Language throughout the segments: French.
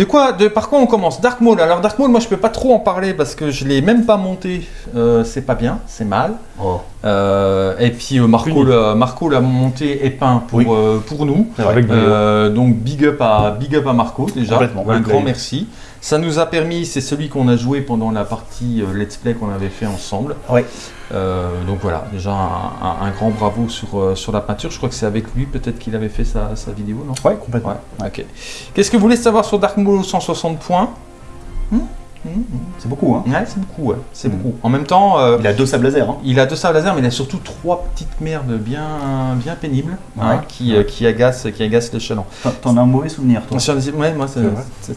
De quoi de, Par quoi on commence? Dark Maul. Alors Dark Maul, moi je peux pas trop en parler parce que je l'ai même pas monté. Euh, c'est pas bien, c'est mal. Oh. Euh, et puis euh, Marco, l'a- Marco l'a monté et peint pour, Oui. euh, pour nous. Avec. Euh, donc big up à big up à Marco déjà. Un grand merci. Ça nous a permis, c'est celui qu'on a joué pendant la partie euh, let's play qu'on avait fait ensemble. Euh, donc voilà, déjà un, un- un grand bravo sur, euh, sur la peinture. Je crois que c'est avec lui peut-être qu'il avait fait sa, sa vidéo, non? Ouais, complètement. Ouais, ok. Qu'est-ce que vous voulez savoir sur Dark Maul 160 points? Hmm? Hmm? C'est beaucoup, hein. Ouais, c'est beaucoup, ouais. C'est Hmm. beaucoup. En même temps, euh, Il a deux sables laser, hein. il a deux sables laser, mais il a surtout trois petites merdes bien, bien pénibles hein, Ouais. qui, euh, qui, agacent, qui agacent le chaland. T'en- as un mauvais souvenir, toi. Ouais, moi, c'est-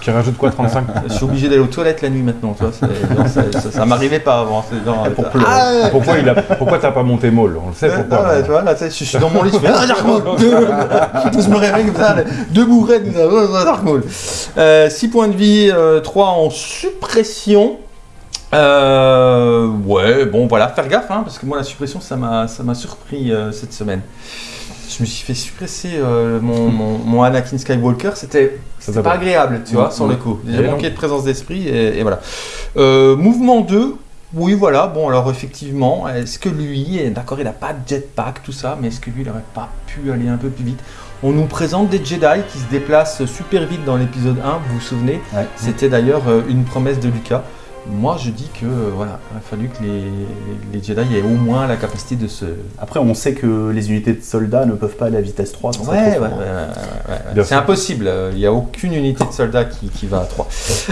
Qui rajoute quoi 35 je suis obligé d'aller aux toilettes la nuit maintenant. Tu vois, genre, ça, ça, ça m'arrivait pas avant. genre, pour ah, pleurer. ouais. Pourquoi il a Pourquoi t'as pas monté Maul On le sait pourquoi. non, tu vois, là, je suis dans mon lit, je fais Ah, Dark Maul Je me réveille comme ça, deux bourrées, comme ça, oh, Dark Maul. 6 points de vie, 3 en suppression. Euh, ouais, bon, voilà, faire gaffe, hein, parce que moi, la suppression, ça m'a ça m'a surpris euh, cette semaine. Je me suis fait suppresser euh, mon, mon, mon Anakin Skywalker, c'était c'était t'a pas agréable, tu vois, Mm, sur le coup. J'ai non. manqué de présence d'esprit, et, et voilà. Euh, mouvement 2, oui, voilà. Bon, alors effectivement, est-ce que lui, d'accord, il n'a pas de jetpack, tout ça, mais est-ce que lui, il n'aurait pas pu aller un peu plus vite? On nous présente des Jedi qui se déplacent super vite dans l'épisode 1, vous vous souvenez? Ouais. C'était d'ailleurs euh, une promesse de Lucas. Moi, je dis que euh, voilà, il a fallu que les, les Jedi aient au moins la capacité de se. Après, on sait que les unités de soldats ne peuvent pas aller à vitesse 3. ça Ouais, ouais, ouais, ouais, C'est impossible. euh, Il n'y a aucune unité de soldat qui, qui va à 3.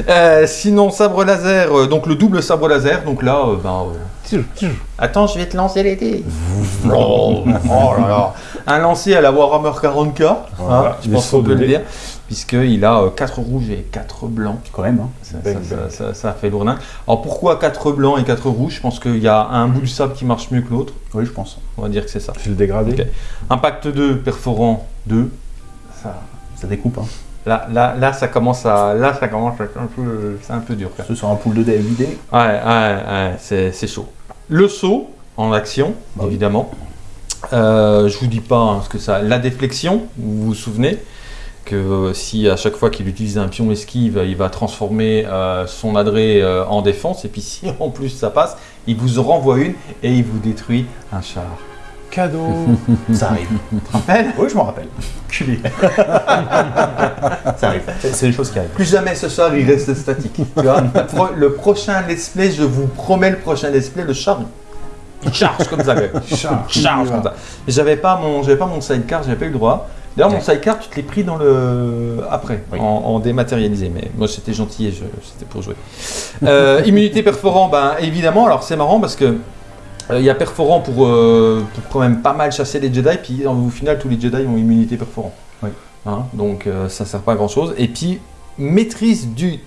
Euh, sinon, sabre laser, donc le double sabre laser. Donc là, euh, ben, euh, Attends, je vais te lancer les dés. oh, oh là là. Un lancer à la Warhammer 40k, hein, Voilà, je des pense qu'on peut le dire, puisqu'il a 4 rouges et 4 blancs. Quand même, hein. Ça, Bang, ça- bang. ça- ça fait lourdin. Alors pourquoi 4 blancs et 4 rouges? Je pense qu'il y a un bout du sable qui marche mieux que l'autre. Oui, je pense. On va dire que c'est ça. Fil dégradé. Ok. Impact 2, perforant 2. Ça, Ça découpe, hein. là, là, là, ça commence à, là, ça commence à être un peu, c'est un peu dur. Ce sur un pool de dés. Ouais, ouais, ouais, c'est, c'est chaud. Le saut en action, Bah oui. évidemment. Euh, je vous dis pas hein, ce que ça. La déflexion, vous vous souvenez que euh, si à chaque fois qu'il utilise un pion esquive, il va transformer euh, son adré euh, en défense, et puis si en plus ça passe, il vous en renvoie une et il vous détruit un char. Cadeau. Ça arrive. Tu te rappelles? Oui, je m'en rappelle. Culé. ça arrive. C'est des choses qui arrivent. Plus jamais ce char il reste statique. Tu vois? Le, pro- le prochain let's play, je vous promets le prochain let's play, le char il charge comme ça. Charge. charge comme ça. J'avais pas mon, j'avais pas mon sidecar, j'avais pas eu le droit. D'ailleurs, mon sidecar, tu te l'es pris dans le après, Oui. en, en dématérialisé. Mais moi, c'était gentil et je- c'était pour jouer. Euh, immunité perforant, ben évidemment. Alors c'est marrant parce que euh, il y a perforant pour, euh, pour quand même pas mal chasser les Jedi. Puis au final, tous les Jedi ont immunité perforant. Oui. Hein, donc ça sert pas à grand chose. Et puis maîtrise du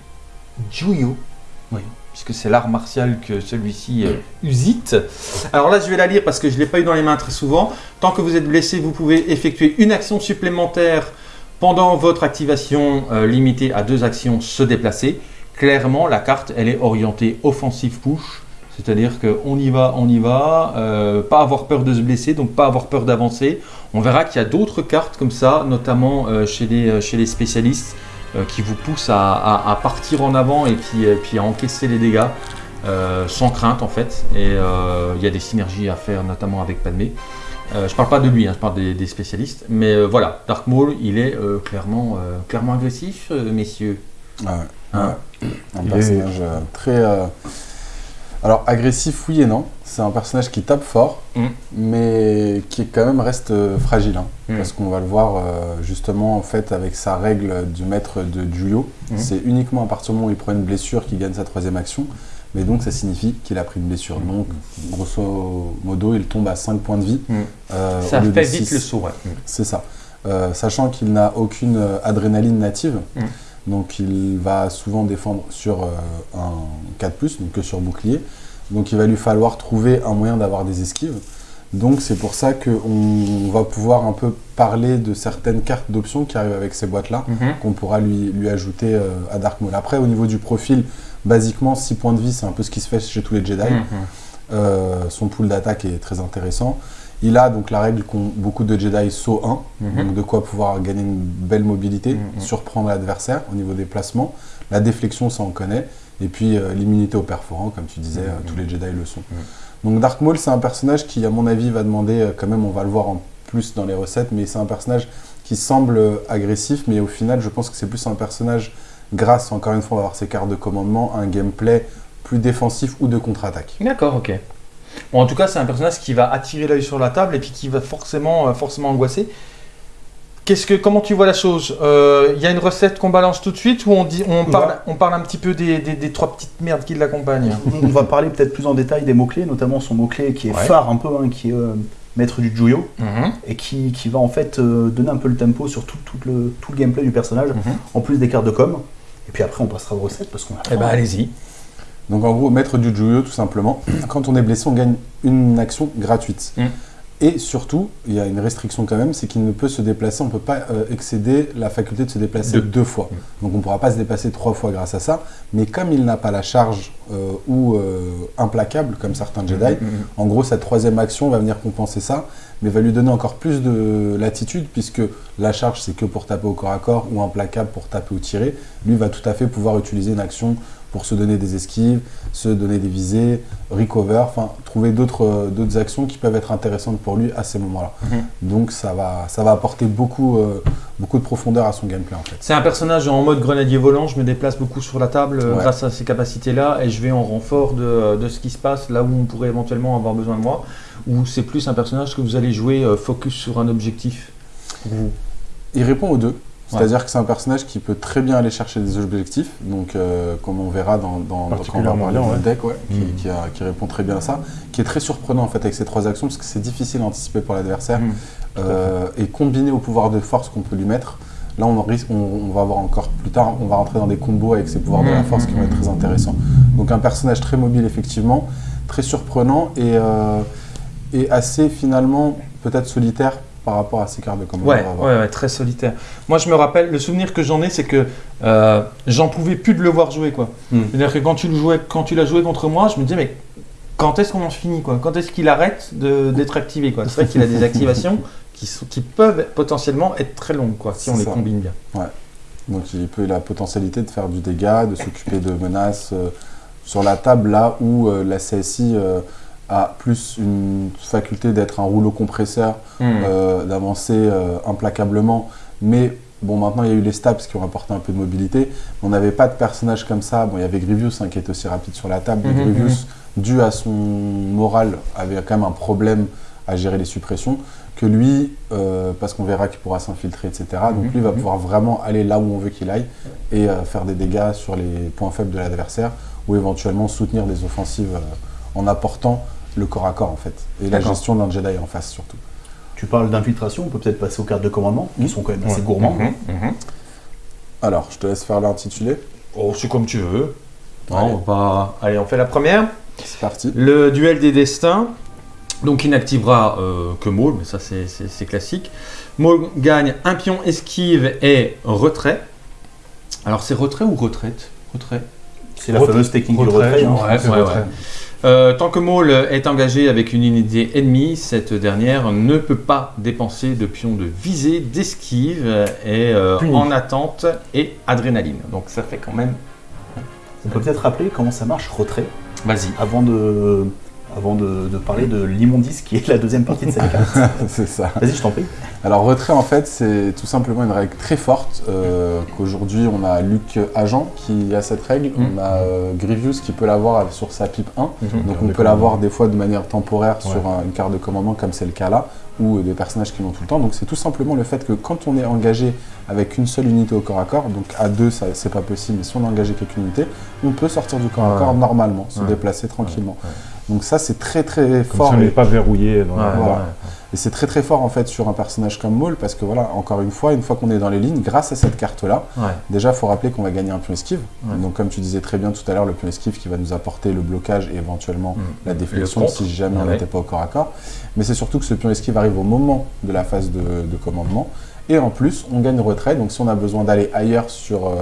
Juyo. Oui. Puisque c'est l'art martial que celui-ci euh, usite. Alors là, je vais la lire parce que je ne l'ai pas eu dans les mains très souvent. Tant que vous êtes blessé, vous pouvez effectuer une action supplémentaire pendant votre activation euh, limitée à deux actions se déplacer. Clairement, la carte, elle est orientée offensive push. C'est-à-dire qu'on y va, on y va, euh, pas avoir peur de se blesser, donc pas avoir peur d'avancer. On verra qu'il y a d'autres cartes comme ça, notamment euh, chez, les, chez les spécialistes, qui vous poussent à, à- à partir en avant et puis, et puis à encaisser les dégâts euh, sans crainte en fait. Et euh, il y a des synergies à faire, notamment avec Padmé. Euh, je parle pas de lui, hein, je parle des, des spécialistes. Mais euh, voilà, Dark Maul, il est euh, clairement, euh, clairement agressif, euh, messieurs. Ah ouais, Hein ouais. Un personnage euh, très. Alors, agressif, oui et non. C'est un personnage qui tape fort, Mm. mais qui quand même reste euh, fragile. hein. Mm. Parce qu'on va le voir euh, justement en fait avec sa règle du maître de Juyo. Mm. C'est uniquement à partir du moment où il prend une blessure qu'il gagne sa troisième action. Mais donc ça signifie qu'il a pris une blessure. Donc, grosso modo, il tombe à 5 points de vie. Euh, Ça fait vite le saut, ouais. C'est ça. Euh, sachant qu'il n'a aucune adrénaline native. Donc il va souvent défendre sur euh, un 4+, donc que sur bouclier. Donc il va lui falloir trouver un moyen d'avoir des esquives. Donc c'est pour ça qu'on va pouvoir un peu parler de certaines cartes d'options qui arrivent avec ces boîtes-là, Mhm. qu'on pourra lui, lui ajouter euh, à Dark Maul. Après, au niveau du profil, basiquement, 6 points de vie, c'est un peu ce qui se fait chez tous les Jedi. Mhm. Euh, son pool d'attaque est très intéressant. Il a donc la règle qu'ont beaucoup de Jedi saut 1, Mhm. donc de quoi pouvoir gagner une belle mobilité, Mhm. surprendre l'adversaire au niveau des placements. La déflexion, ça on connaît. Et puis euh, l'immunité au perforant, comme tu disais, euh, Mhm. tous les Jedi le sont. Mhm. Donc Dark Maul, c'est un personnage qui, à mon avis, va demander, euh, quand même, on va le voir en plus dans les recettes, mais c'est un personnage qui semble agressif, mais au final, je pense que c'est plus un personnage, grâce, encore une fois, on va avoir ses cartes de commandement, un gameplay plus défensif ou de contre-attaque. D'accord, ok. Bon, en tout cas, c'est un personnage qui va attirer l'œil sur la table et puis qui va forcément, euh, forcément angoisser. Qu'est-ce que, comment tu vois la chose? Euh, Il y a une recette qu'on balance tout de suite ou on, dit, on, parle, on parle un petit peu des, des- des trois petites merdes qui l'accompagnent? On va parler peut-être plus en détail des mots-clés, notamment son mot-clé qui est Ouais. phare un peu, hein, qui est euh, maître du Juyo, Mhm, et qui, qui va en fait euh, donner un peu le tempo sur tout, tout le, tout le gameplay du personnage, mhm. en plus des cartes de com. Et puis après, on passera aux recettes parce qu'on a. Eh ben, allez-y. Donc en gros, maître du Juyo, tout simplement, quand on est blessé, on gagne une action gratuite. Mm. Et surtout, il y a une restriction quand même, c'est qu'il ne peut se déplacer, on ne peut pas euh, excéder la faculté de se déplacer Deux. deux, fois. Donc on ne pourra pas se déplacer trois fois grâce à ça. Mais comme il n'a pas la charge euh, ou euh, implacable, comme certains Jedi, Mhm. en gros, sa troisième action va venir compenser ça, mais va lui donner encore plus de latitude, puisque la charge, c'est que pour taper au corps à corps, ou implacable pour taper ou tirer. Lui va tout à fait pouvoir utiliser une action pour se donner des esquives, se donner des visées, recover, enfin, trouver d'autres euh, d'autres actions qui peuvent être intéressantes pour lui à ces moments-là. Mhm. Donc ça va, ça va apporter beaucoup, euh, beaucoup de profondeur à son gameplay, en fait. C'est un personnage en mode grenadier volant, je me déplace beaucoup sur la table euh, Ouais. grâce à ces capacités-là et je vais en renfort de, de ce qui se passe là où on pourrait éventuellement avoir besoin de moi. Ou c'est plus un personnage que vous allez jouer euh, focus sur un objectif pour vous Il répond aux deux. C'est-à-dire que c'est un personnage qui peut très bien aller chercher des objectifs, donc euh, comme on verra dans, dans, dans- quand on va parler deck, ouais, qui, Mm. qui a- qui répond très bien à ça, qui est très surprenant en fait avec ces trois actions parce que c'est difficile à anticiper pour l'adversaire Mm. euh, et combiné au pouvoir de force qu'on peut lui mettre. Là, on, en risque, on, on va voir encore plus tard, on va rentrer dans des combos avec ces pouvoirs de la Mm, force qui vont être très intéressants. Donc un personnage très mobile effectivement, très surprenant et, euh, et assez finalement peut-être solitaire par rapport à ses cartes de commande. Ouais, ouais, ouais, très solitaire. Moi, je me rappelle, le souvenir que j'en ai, c'est que euh, j'en pouvais plus de le voir jouer, quoi. Hmm. C'est-à-dire que quand tu le jouais, quand tu l'as joué contre moi, je me disais, mais quand est-ce qu'on en finit, quoi? Quand est-ce qu'il arrête de- d'être activé, quoi? C'est vrai qu'il a des activations qui, sont- qui peuvent potentiellement être très longues, quoi, si on les combine bien. Donc il peut la potentialité de faire du dégât, de s'occuper de menaces euh, sur la table là où euh, la CSI a plus une faculté d'être un rouleau compresseur, Hmm. euh, d'avancer euh, implacablement. Mais bon, maintenant il y a eu les stabs qui ont apporté un peu de mobilité. On n'avait pas de personnage comme ça. Bon, il y avait Grievous hein, qui est aussi rapide sur la table. mais Mhm, Grievous, dû à son moral, avait quand même un problème à gérer les suppressions. Que lui, euh, parce qu'on verra qu'il pourra s'infiltrer, etc. Donc lui va pouvoir vraiment aller là où on veut qu'il aille et faire des dégâts sur les points faibles de l'adversaire ou éventuellement soutenir des offensives en apportant le corps à corps en fait et la gestion d'un Jedi en face surtout. Tu parles d'infiltration, on peut peut-être passer aux cartes de commandement, qui sont quand même assez Ouais. gourmands. Mhm, mhm. Alors, je te laisse faire l'intitulé. Oh, c'est comme tu veux. Allez. on va... Allez, on fait la première. C'est parti. Le duel des destins. Donc il n'activera euh, que Maul, mais ça c'est- c'est c'est classique. Maul gagne un pion esquive et retrait. Alors c'est retrait ou retraite? Retrait. C'est la Retrait- fameuse technique du retrait, hein. genre. Ouais, c'est ouais, retrait. Euh, tant que Maul est engagé avec une unité ennemie, cette dernière ne peut pas dépenser de pions de visée, d'esquive et euh, en attente et adrénaline. Donc ça fait quand même. On peut peut-être rappeler comment ça marche, retrait, Vas-y. avant de, avant de, de parler de l'immondice qui est la deuxième partie de cette carte. c'est ça. Vas-y, je t'en prie. Alors retrait en fait c'est tout simplement une règle très forte euh, qu'aujourd'hui on a Luc Agent qui a cette règle, Mm. on a euh, Grievous qui peut l'avoir sur sa pipe 1, donc Carte on peut l'avoir des fois de manière temporaire Ouais. sur un- une carte de commandement comme c'est le cas là, ou des personnages qui l'ont tout le temps. Donc c'est tout simplement le fait que quand on est engagé avec une seule unité au corps à corps, donc à deux ça c'est pas possible, mais si on est engagé avec une unité, on peut sortir du corps à corps normalement, se Ouais. déplacer tranquillement. Ouais. Donc ça c'est très très Comme fort. si on n'est pas verrouillé. Dans la- Ouais, Voilà. ouais. et c'est très très fort en fait sur un personnage comme Maul parce que voilà, encore une fois, une fois qu'on est dans les lignes, grâce à cette carte-là, Ouais. déjà il faut rappeler qu'on va gagner un pion esquive. Ouais. Donc comme tu disais très bien tout à l'heure, le pion esquive qui va nous apporter le blocage et éventuellement Mm. la déflexion si jamais on n'était pas au corps à corps. Mais c'est surtout que ce pion esquive arrive au moment de la phase de, de commandement. Et en plus, on gagne retrait. Donc si on a besoin d'aller ailleurs sur euh,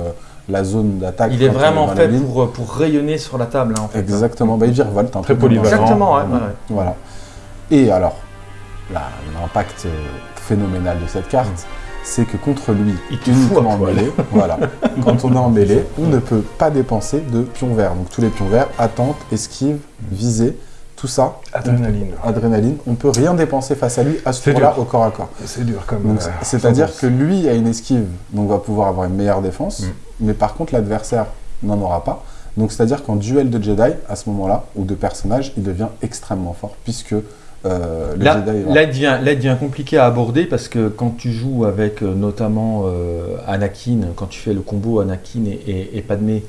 la zone d'attaque, Il est on vraiment fait pour, pour rayonner sur la table, hein, en fait. Exactement, bah, il virevolte un Très polyvalent. Exactement, ouais, Vraiment. ouais, ouais. Voilà. Et alors, l'impact euh, phénoménal de cette carte, c'est que contre lui, Il uniquement en mêlée, voilà, quand on est en mêlée, on ne peut pas dépenser de pions verts. Donc tous les pions verts, attente, esquive, visée, tout ça, Adrénaline. adrénaline, on peut rien dépenser face à lui à ce tour-là au corps à corps. C'est dur comme. Euh, C'est-à-dire que lui a une esquive, donc va pouvoir avoir une meilleure défense, Mm. Mais par contre l'adversaire n'en aura pas. Donc c'est-à-dire qu'en duel de Jedi, à ce moment-là, ou de personnage, il devient extrêmement fort, puisque euh, le Là, Jedi... va- là, il devient, là, il devient compliqué à aborder parce que quand tu joues avec euh, notamment euh, Anakin, quand tu fais le combo Anakin et, et, et Padmé,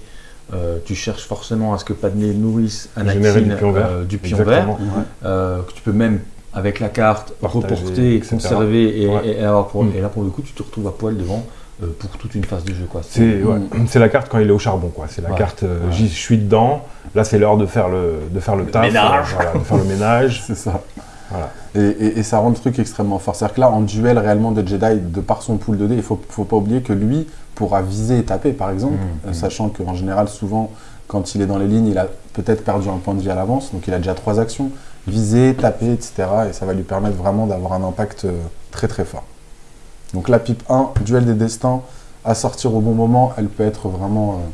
euh, tu cherches forcément à ce que Padmé nourrisse Anakin du pion vert. euh, du pion Exactement. vert, Ouais. euh, que tu peux même avec la carte Partager, reporter, etc. conserver et, Ouais. et avoir pour- Mm. et là pour le coup tu te retrouves à poil devant euh, pour toute une phase de jeu quoi. C'est ouais. La carte quand il est au charbon, quoi. C'est la Ouais. carte, euh, Ouais. j'y suis dedans. Là, c'est l'heure de faire le, de faire le, taf. ménage. euh, voilà, de faire le ménage. C'est ça. Voilà. Et, et- et ça rend le truc extrêmement fort. C'est-à-dire que là, en duel réellement de Jedi, de par son pool de dés, il faut, faut pas oublier que lui pourra viser et taper, par exemple, Mm, euh, mm. sachant qu'en général, souvent, quand il est dans les lignes, il a peut-être perdu un point de vie à l'avance, donc il a déjà trois actions, viser, taper, etc. Et ça va lui permettre vraiment d'avoir un impact euh, très très fort. Donc la pipe 1, duel des destins, à sortir au bon moment, elle peut être vraiment... euh,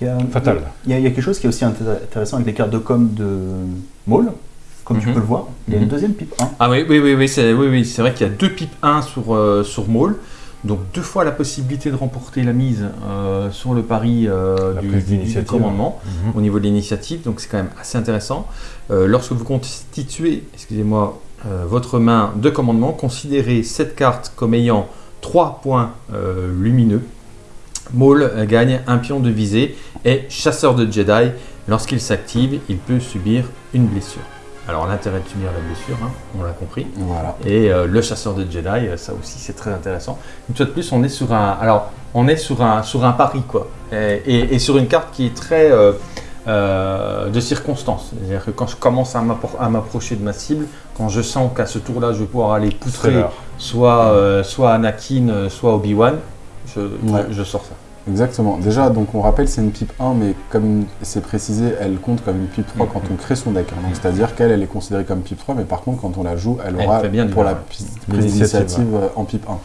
Il y a, Fatal. Il y, a, il y a quelque chose qui est aussi intér- intéressant avec les cartes de com de Maul. Comme tu Mhm. peux le voir, il y a Mhm. une deuxième pipe 1. Ah oui, oui, oui, oui, c'est oui, oui, c'est vrai qu'il y a deux pipes 1 sur, euh, sur Maul. Donc deux fois la possibilité de remporter la mise euh, sur le pari euh, du, commandement Mhm. au niveau de l'initiative. Donc c'est quand même assez intéressant. Euh, lorsque vous constituez, excusez-moi, votre main de commandement, considérez cette carte comme ayant 3 points euh, lumineux. Maul euh, gagne un pion de visée et chasseur de Jedi. Lorsqu'il s'active, il peut subir une blessure. Alors l'intérêt de subir la blessure, hein, on l'a compris. voilà. Et euh, le chasseur de Jedi, euh, ça aussi c'est très intéressant. Une fois de plus, on est sur un, alors on est sur un sur un pari quoi, et, et- et sur une carte qui est très euh, euh, de circonstance. C'est-à-dire que quand je commence à m'approcher de ma cible, quand je sens qu'à ce tour-là, je vais pouvoir aller poutrer soit euh, soit Anakin, euh, soit Obi Wan, je, je- Ouais. je sors ça. Exactement. Déjà, donc on rappelle, c'est une pipe 1, mais comme c'est précisé, elle compte comme une pipe 3 quand on crée son deck. hein. Donc c'est-à-dire qu'elle, elle est considérée comme pipe 3, mais par contre, quand on la joue, elle aura bien pour la prise d'initiative euh, en pipe 1.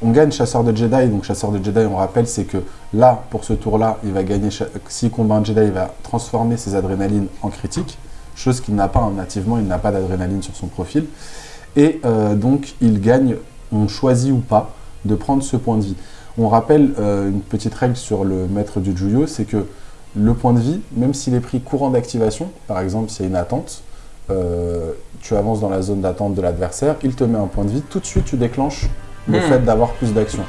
On gagne chasseur de Jedi, donc chasseur de Jedi, on rappelle, c'est que là, pour ce tour-là, il va gagner, s'il combat un Jedi, il va transformer ses adrénalines en critique, chose qu'il n'a pas hein, nativement, il n'a pas d'adrénaline sur son profil. Et euh, donc, il gagne, on choisit ou pas, de prendre ce point de vie. On rappelle euh, une petite règle sur le maître du Juyo, c'est que le point de vie, même s'il est pris courant d'activation, par exemple s'il y a une attente, euh, tu avances dans la zone d'attente de l'adversaire, il te met un point de vie, tout de suite tu déclenches le Hmm. fait d'avoir plus d'action.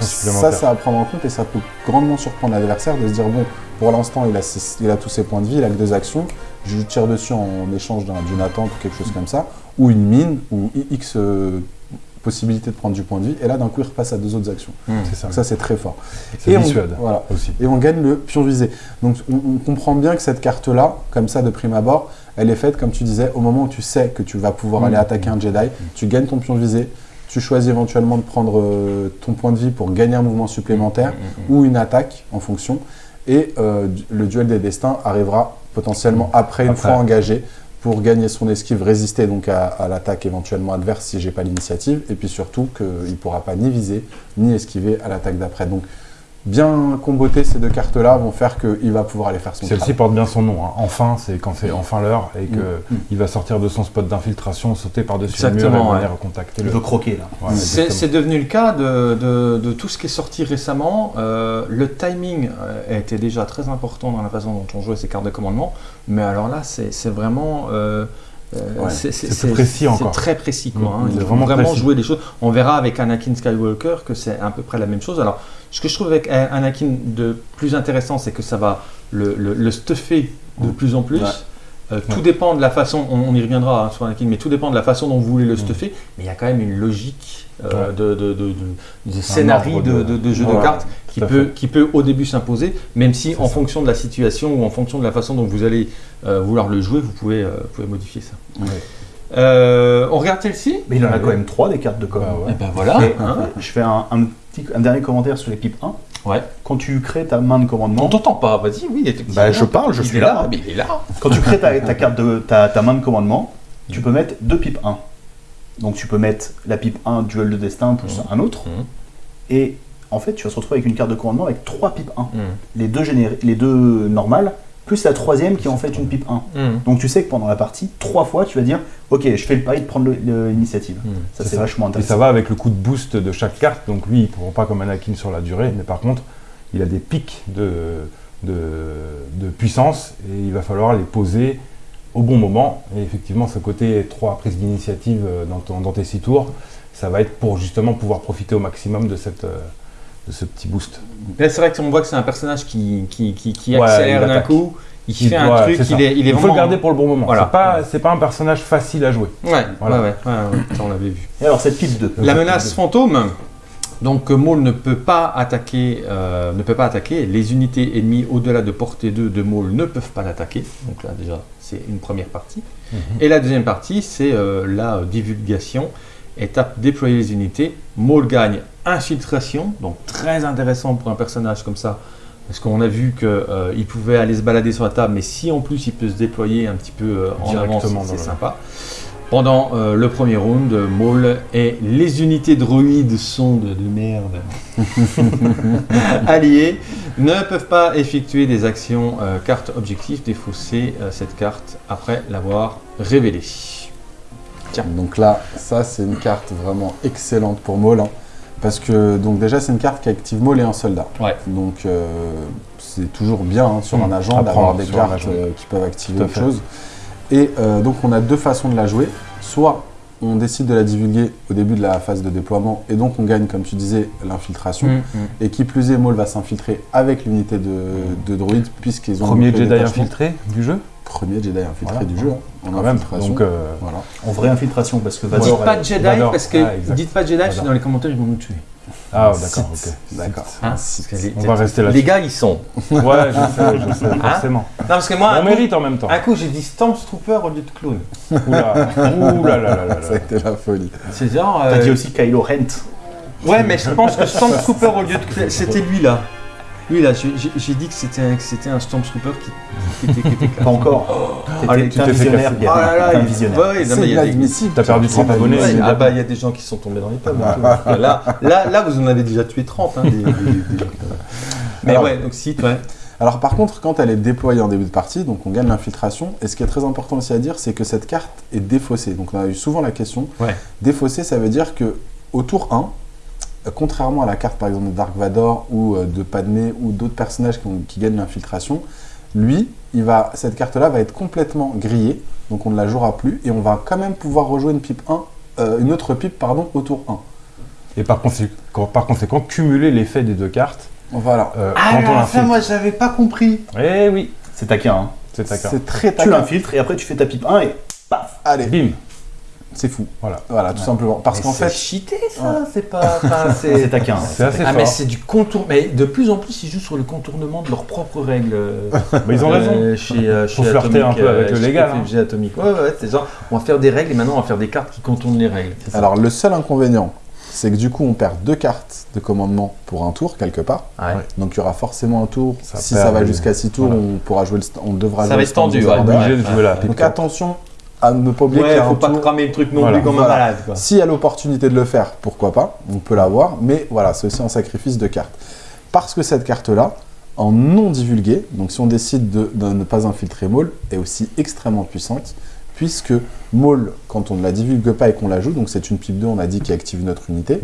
Ça, ça à prendre en compte et ça peut grandement surprendre l'adversaire de se dire bon, pour l'instant il a, il a tous ses points de vie, il a que deux actions, je lui tire dessus en échange d'un- d'une attente ou quelque chose comme ça, ou une mine, ou X euh, possibilité de prendre du point de vie, et là d'un coup il repasse à deux autres actions. C'est ça. Donc ça c'est très fort. C'est Et on- dissuade voilà. aussi. Et on gagne le pion visé. Donc on, on comprend bien que cette carte-là, comme ça de prime abord, elle est faite, comme tu disais, au moment où tu sais que tu vas pouvoir Mm. aller attaquer un Jedi, tu gagnes ton pion visé, tu choisis éventuellement de prendre euh, ton point de vie pour gagner un mouvement supplémentaire Mm, ou une attaque en fonction. Et euh, le duel des destins arrivera potentiellement après, une fois engagé, pour gagner son esquive, résister donc à, à l'attaque éventuellement adverse si j'ai pas l'initiative, et puis surtout qu'il ne pourra pas ni viser ni esquiver à l'attaque d'après. Donc bien comboter ces deux cartes-là vont faire qu'il va pouvoir aller faire son Celle-ci porte bien son nom. hein. Enfin, c'est quand c'est enfin l'heure et que Mm. il va sortir de son spot d'infiltration, sauter par-dessus le mur et Exactement, venir ouais. contacter Il le. veut croquer là. Ouais, C'est c'est devenu le cas de, de- de tout ce qui est sorti récemment. Euh, le timing euh, était déjà très important dans la façon dont on jouait ces cartes de commandement, mais alors là, c'est c'est vraiment. euh, euh, Ouais, c'est c'est plus précis c'est encore. très précis. Quoi, Mm, hein. c'est Ils vraiment vraiment précis. jouer des choses. On verra avec Anakin Skywalker que c'est à peu près la même chose. Alors, ce que je trouve avec Anakin de plus intéressant, c'est que ça va le, le, le stuffer de Mm. plus en plus. Ouais. Euh, tout Ouais. dépend de la façon, on, on y reviendra hein, sur Anakin, mais tout dépend de la façon dont vous voulez le Mm. stuffer. Mais il y a quand même une logique euh, Ouais. de, de, de, de- de scénario de, jeu de cartes qui peut, fait. qui peut au début s'imposer, même si en ça. fonction de la situation ou en fonction de la façon dont vous allez euh, vouloir le jouer, vous pouvez, euh, vous pouvez modifier ça. Euh, on regarde celle-ci? Mais il en a Ah quand même trois des cartes de com. Bah ouais. Eh ben voilà. Et, hein? Je fais un, un un dernier commentaire sur les pipes 1. Ouais. Quand tu crées ta main de On commandement, t'entend pas, vas-y, oui, effectivement. Bah, je parle, je Il suis est là. mais il est là. quand tu crées ta, ta carte de ta, ta main de commandement, tu peux mettre deux pipes 1. Donc tu peux mettre la pipe 1 duel de destin plus un autre. Mhm. Et en fait, tu vas se retrouver avec une carte de commandement avec trois pipes 1. Mhm. Les deux, les deux normales, plus la troisième qui est en fait une pipe 1. Mhm. Donc tu sais que pendant la partie, trois fois, tu vas dire Ok, je fais le pari de prendre l'initiative. Mhm. Ça, C'est vachement Et intéressant. ça va avec le coup de boost de chaque carte. Donc lui, il ne pourra pas comme Anakin sur la durée, mais par contre, il a des pics de, de, de puissance et il va falloir les poser au bon moment. Et effectivement, ce côté trois prises d'initiative euh, dans, dans tes six tours, ça va être pour justement pouvoir profiter au maximum de, cette, euh, de ce petit boost. Là, c'est vrai qu'on voit que c'est un personnage qui, qui, qui, qui Ouais, accélère il d'un coup, il Il- fait un ouais, truc, il est, il est faut vraiment... le garder pour le bon moment. Voilà. C'est pas, c'est pas un personnage facile à jouer. Ouais, Voilà. ouais, ouais, ouais, ouais, ça, on l'avait vu. Et alors, cette pipe 2. La menace fantôme. Donc Maul ne peut pas attaquer, euh, ne peut pas attaquer. Les unités ennemies au-delà de portée 2 de Maul ne peuvent pas l'attaquer. Donc là déjà c'est une première partie. Et la deuxième partie c'est euh, la divulgation. Étape déployer les unités. Maul gagne infiltration, donc très intéressant pour un personnage comme ça. Parce qu'on a vu qu'il pouvait aller se balader sur la table, mais si en plus il peut se déployer un petit peu euh, en avance, c'est sympa. Pendant euh, le premier round, Maul et les unités droïdes sondes de merde alliées ne peuvent pas effectuer des actions euh, carte objectif, défausser euh, cette carte après l'avoir révélée. Donc là, ça c'est une carte vraiment excellente pour Maul. hein, parce que donc déjà c'est une carte qui active Maul et un soldat. Ouais. Donc euh, c'est toujours bien hein, sur Mm. un agent d'avoir des sur cartes euh, qui peuvent activer autre chose. Et euh, donc on a deux façons de la jouer. Soit on décide de la divulguer au début de la phase de déploiement et donc on gagne comme tu disais l'infiltration. Mm, Et qui plus est, Maul va s'infiltrer avec l'unité de, de droïdes puisqu'ils ont Premier Jedi infiltré du jeu, Premier Jedi infiltré Voilà. du jeu. hein, en quand même. Donc, euh, Voilà. En vraie infiltration, parce que Dites Vador. pas elle- Jedi Vador. parce que Ah, dites pas Jedi, parce que dans les commentaires ils vont nous tuer. Ah d'accord, ok. D'accord. Hein les, On va rester les là-dessus. gars ils sont. Ouais, je sais, je sais, forcément. Non parce que moi On un coup, mérite en même temps. un coup, j'ai dit Stormtrooper au lieu de clown. Oula, oula là là là Ça a là. été la folie. C'est genre. T'as euh, dit aussi Kylo Rent. Ouais, mais je pense que Stormtrooper au lieu de. C'était lui là. Lui là, j'ai- dit que c'était un, que c'était un Stormtrooper qui, qui était, qui était classe. Pas encore. T'étais- allez, tu t'es fait visionnaire, casser. Ah là là, un visionnaire. ouais, non, mais C'est il y a des- inadmissible. T'as perdu 30 abonnés. Ah bah il y a des gens qui sont tombés dans les pommes. et tout. là, là, là, vous en avez déjà tué 30. Hein, des- Mais Alors- ouais, donc si, ouais. Alors par contre, quand elle est déployée en début de partie, donc on gagne l'infiltration. Et ce qui est très important aussi à dire, c'est que cette carte est défaussée. Donc on a eu souvent la question. Ouais. Défaussée, ça veut dire que au tour 1, euh, contrairement à la carte par exemple de Dark Vador ou euh, de Padmé ou d'autres personnages qui, ont- qui gagnent l'infiltration, lui, il va, cette carte-là va être complètement grillée. Donc on ne la jouera plus et on va quand même pouvoir rejouer une pipe 1, euh, une autre pipe pardon, au tour 1. Et par conséquent, par conséquent, cumuler l'effet des deux cartes Voilà. euh, Ah quand on là, ça, l'infiltre. moi, j'avais pas compris. Eh oui, C'est taquin. Hein. c'est ta carte. C'est très Tu taquin. l'infiltres et après tu fais ta pipe 1 et paf Allez, Bim c'est fou. Voilà. Voilà, tout simplement. Parce qu'en fait, cheaté, ça, c'est pas. enfin, C'est c'est. taquin. C'est assez Ah, mais c'est du contour. Mais de plus en plus, ils jouent sur le contournement de leurs propres règles. euh, Mais ils ont raison. euh, chez, euh, chez flirter un peu avec euh, le légal, hein. Ouais, ouais, c'est genre, on va faire des règles et maintenant on va faire des cartes qui contournent les règles. C'est. Alors le seul inconvénient, c'est que du coup on perd deux cartes de commandement pour un tour quelque part. Ouais. Donc il y aura forcément un tour. Ça si perd ça va jusqu'à 6 tours, voilà. on pourra jouer le on devra Ça jouer va être tendu, du ouais. Obligé de jouer la Donc attention à ne pas oublier Ouais, faut pas tour. cramer le truc non Voilà. plus comme Voilà. un malade. Quoi. S'il y a l'opportunité de le faire, pourquoi pas, on peut l'avoir, mais voilà, c'est aussi un sacrifice de cartes. Parce que cette carte-là, en non divulguée, donc si on décide de, de ne pas infiltrer Maul, est aussi extrêmement puissante, puisque Maul, quand on ne la divulgue pas et qu'on la joue, donc c'est une pipe 2, on a dit, qui active notre unité,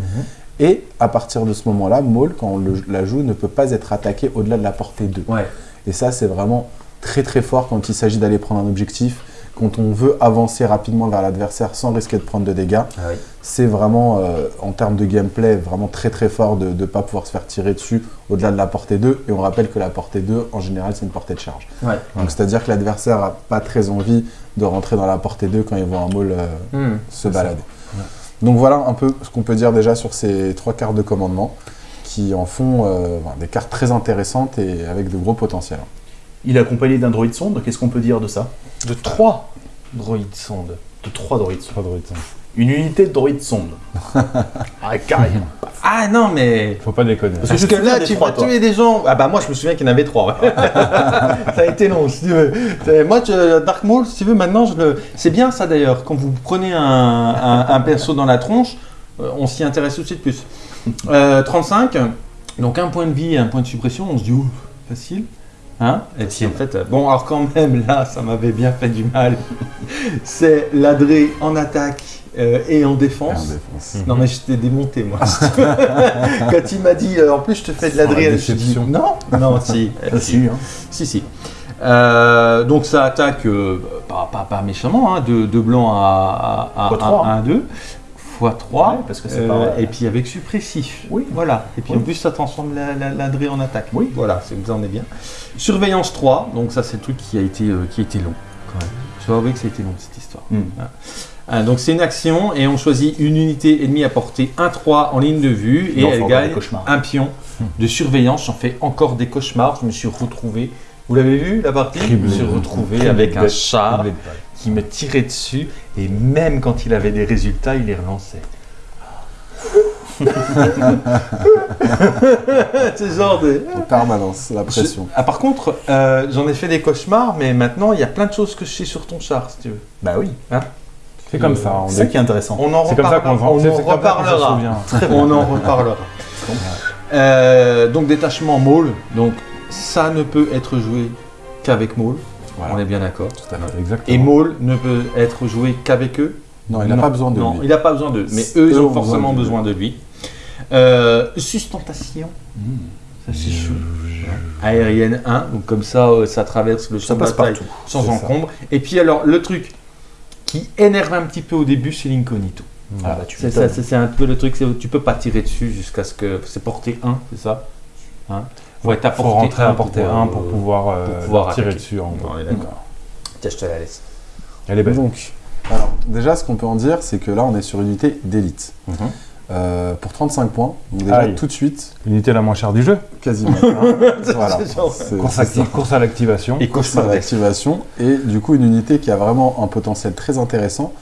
et à partir de ce moment-là, Maul, quand on le- la joue, ne peut pas être attaqué au-delà de la portée 2. Ouais. Et ça, c'est vraiment très très fort quand il s'agit d'aller prendre un objectif, quand on veut avancer rapidement vers l'adversaire sans risquer de prendre de dégâts. Ah oui. C'est vraiment, euh, en termes de gameplay, vraiment très très fort de ne pas pouvoir se faire tirer dessus au-delà de la portée 2. Et on rappelle que la portée 2, en général, c'est une portée de charge. Ouais. Donc c'est-à-dire que l'adversaire n'a pas très envie de rentrer dans la portée 2 quand il voit un maul euh, Hmm. se balader. Donc voilà un peu ce qu'on peut dire déjà sur ces trois cartes de commandement qui en font euh, des cartes très intéressantes et avec de gros potentiels. Il est accompagné d'un droïde sonde. Qu'est-ce qu'on peut dire de ça De trois droïdes sondes. De trois droïdes sondes. De rythme. Une unité de droïde sonde. ah, carrément. Ah non, mais. Faut pas déconner. Parce que là, tu trois, vas tuer des gens. Ah bah moi, je me souviens qu'il y en avait trois. ouais. ça a été long, si tu veux. Moi, je- Dark Maul, si tu veux, maintenant, je le. C'est bien ça d'ailleurs. Quand vous prenez un, un- un perso dans la tronche, euh, on s'y intéresse tout de suite plus. Euh, 35. Donc un point de vie et un point de suppression. On se dit, ouh, facile. Hein et puis en fait, euh, bon, alors quand même, là, ça m'avait bien fait du mal. C'est ladré en attaque euh, et en En défense. Non mais je t'ai démonté moi. Quand il m'a dit euh, en plus je te fais de la Oh, la je dis non, non si, Ah, si, hein. si si. Euh, donc ça attaque pas, pas, pas méchamment, hein, de, de blanc à, à, à, Fois trois, 1, 2, x 3, Ouais, parce que pas- et puis avec suppressif. Oui. Voilà. Et puis Oui. en plus ça transforme la, la, la en attaque. Oui. Voilà, c'est vous en est bien. Surveillance 3, donc ça c'est le truc qui a été, euh, qui a été long quand même. Je dois avouer que ça a été long cette histoire. Hmm. Ah, donc c'est une action et on choisit une unité ennemie à portée 1-3 en ligne de vue et Non, elle gagne un pion de surveillance. J'en fais encore des cauchemars. Je me suis retrouvé. Vous l'avez vu la partie? Je me suis retrouvé avec un chat. Qui me tirait dessus et même quand il avait des résultats, il les relançait. C'est genre de... En permanence, la pression. Je- Ah, par contre, euh, j'en ai fait des cauchemars, mais maintenant il y a plein de choses que je sais sur ton char, si tu veux. Bah oui. C'est comme ça. on C'est ça est- qui est intéressant. On en reparlera. on, en comme ça qu'on se reparlera. On en reparlera. Euh, donc détachement Maul, donc ça ne peut être joué qu'avec Maul, Voilà. on est bien d'accord. Tout à fait. Exactement. Et Maul ne peut être joué qu'avec eux. Non, il n'a pas besoin de non, lui. il n'a pas besoin d'eux, mais eux ils ont forcément besoin de lui. Euh, sustentation, Mmh. ça c'est chou. Aérienne 1, donc comme ça euh, ça traverse le champ Ça de passe bataille partout. sans ça. encombre. Et puis alors le truc qui énerve un petit peu au début, c'est l'incognito. Ah bah tu C'est un peu le truc, tu peux pas tirer dessus jusqu'à ce que c'est porté 1, c'est ça? Hein? Faut être à Faut rentrer à un portée pour, 1 euh, pour pouvoir, euh, pour pouvoir tirer dessus. On est d'accord. Tiens, je te la laisse. Elle est belle. Donc, alors, déjà, ce qu'on peut en dire, c'est que là, on est sur une unité d'élite. Mhm. Euh, pour 35 points, donc déjà Aïe. tout de suite, L'unité la moins chère du jeu. quasiment. voilà. Course, course à l'activation. Et course à l'activation et du coup une unité qui a vraiment un potentiel très intéressant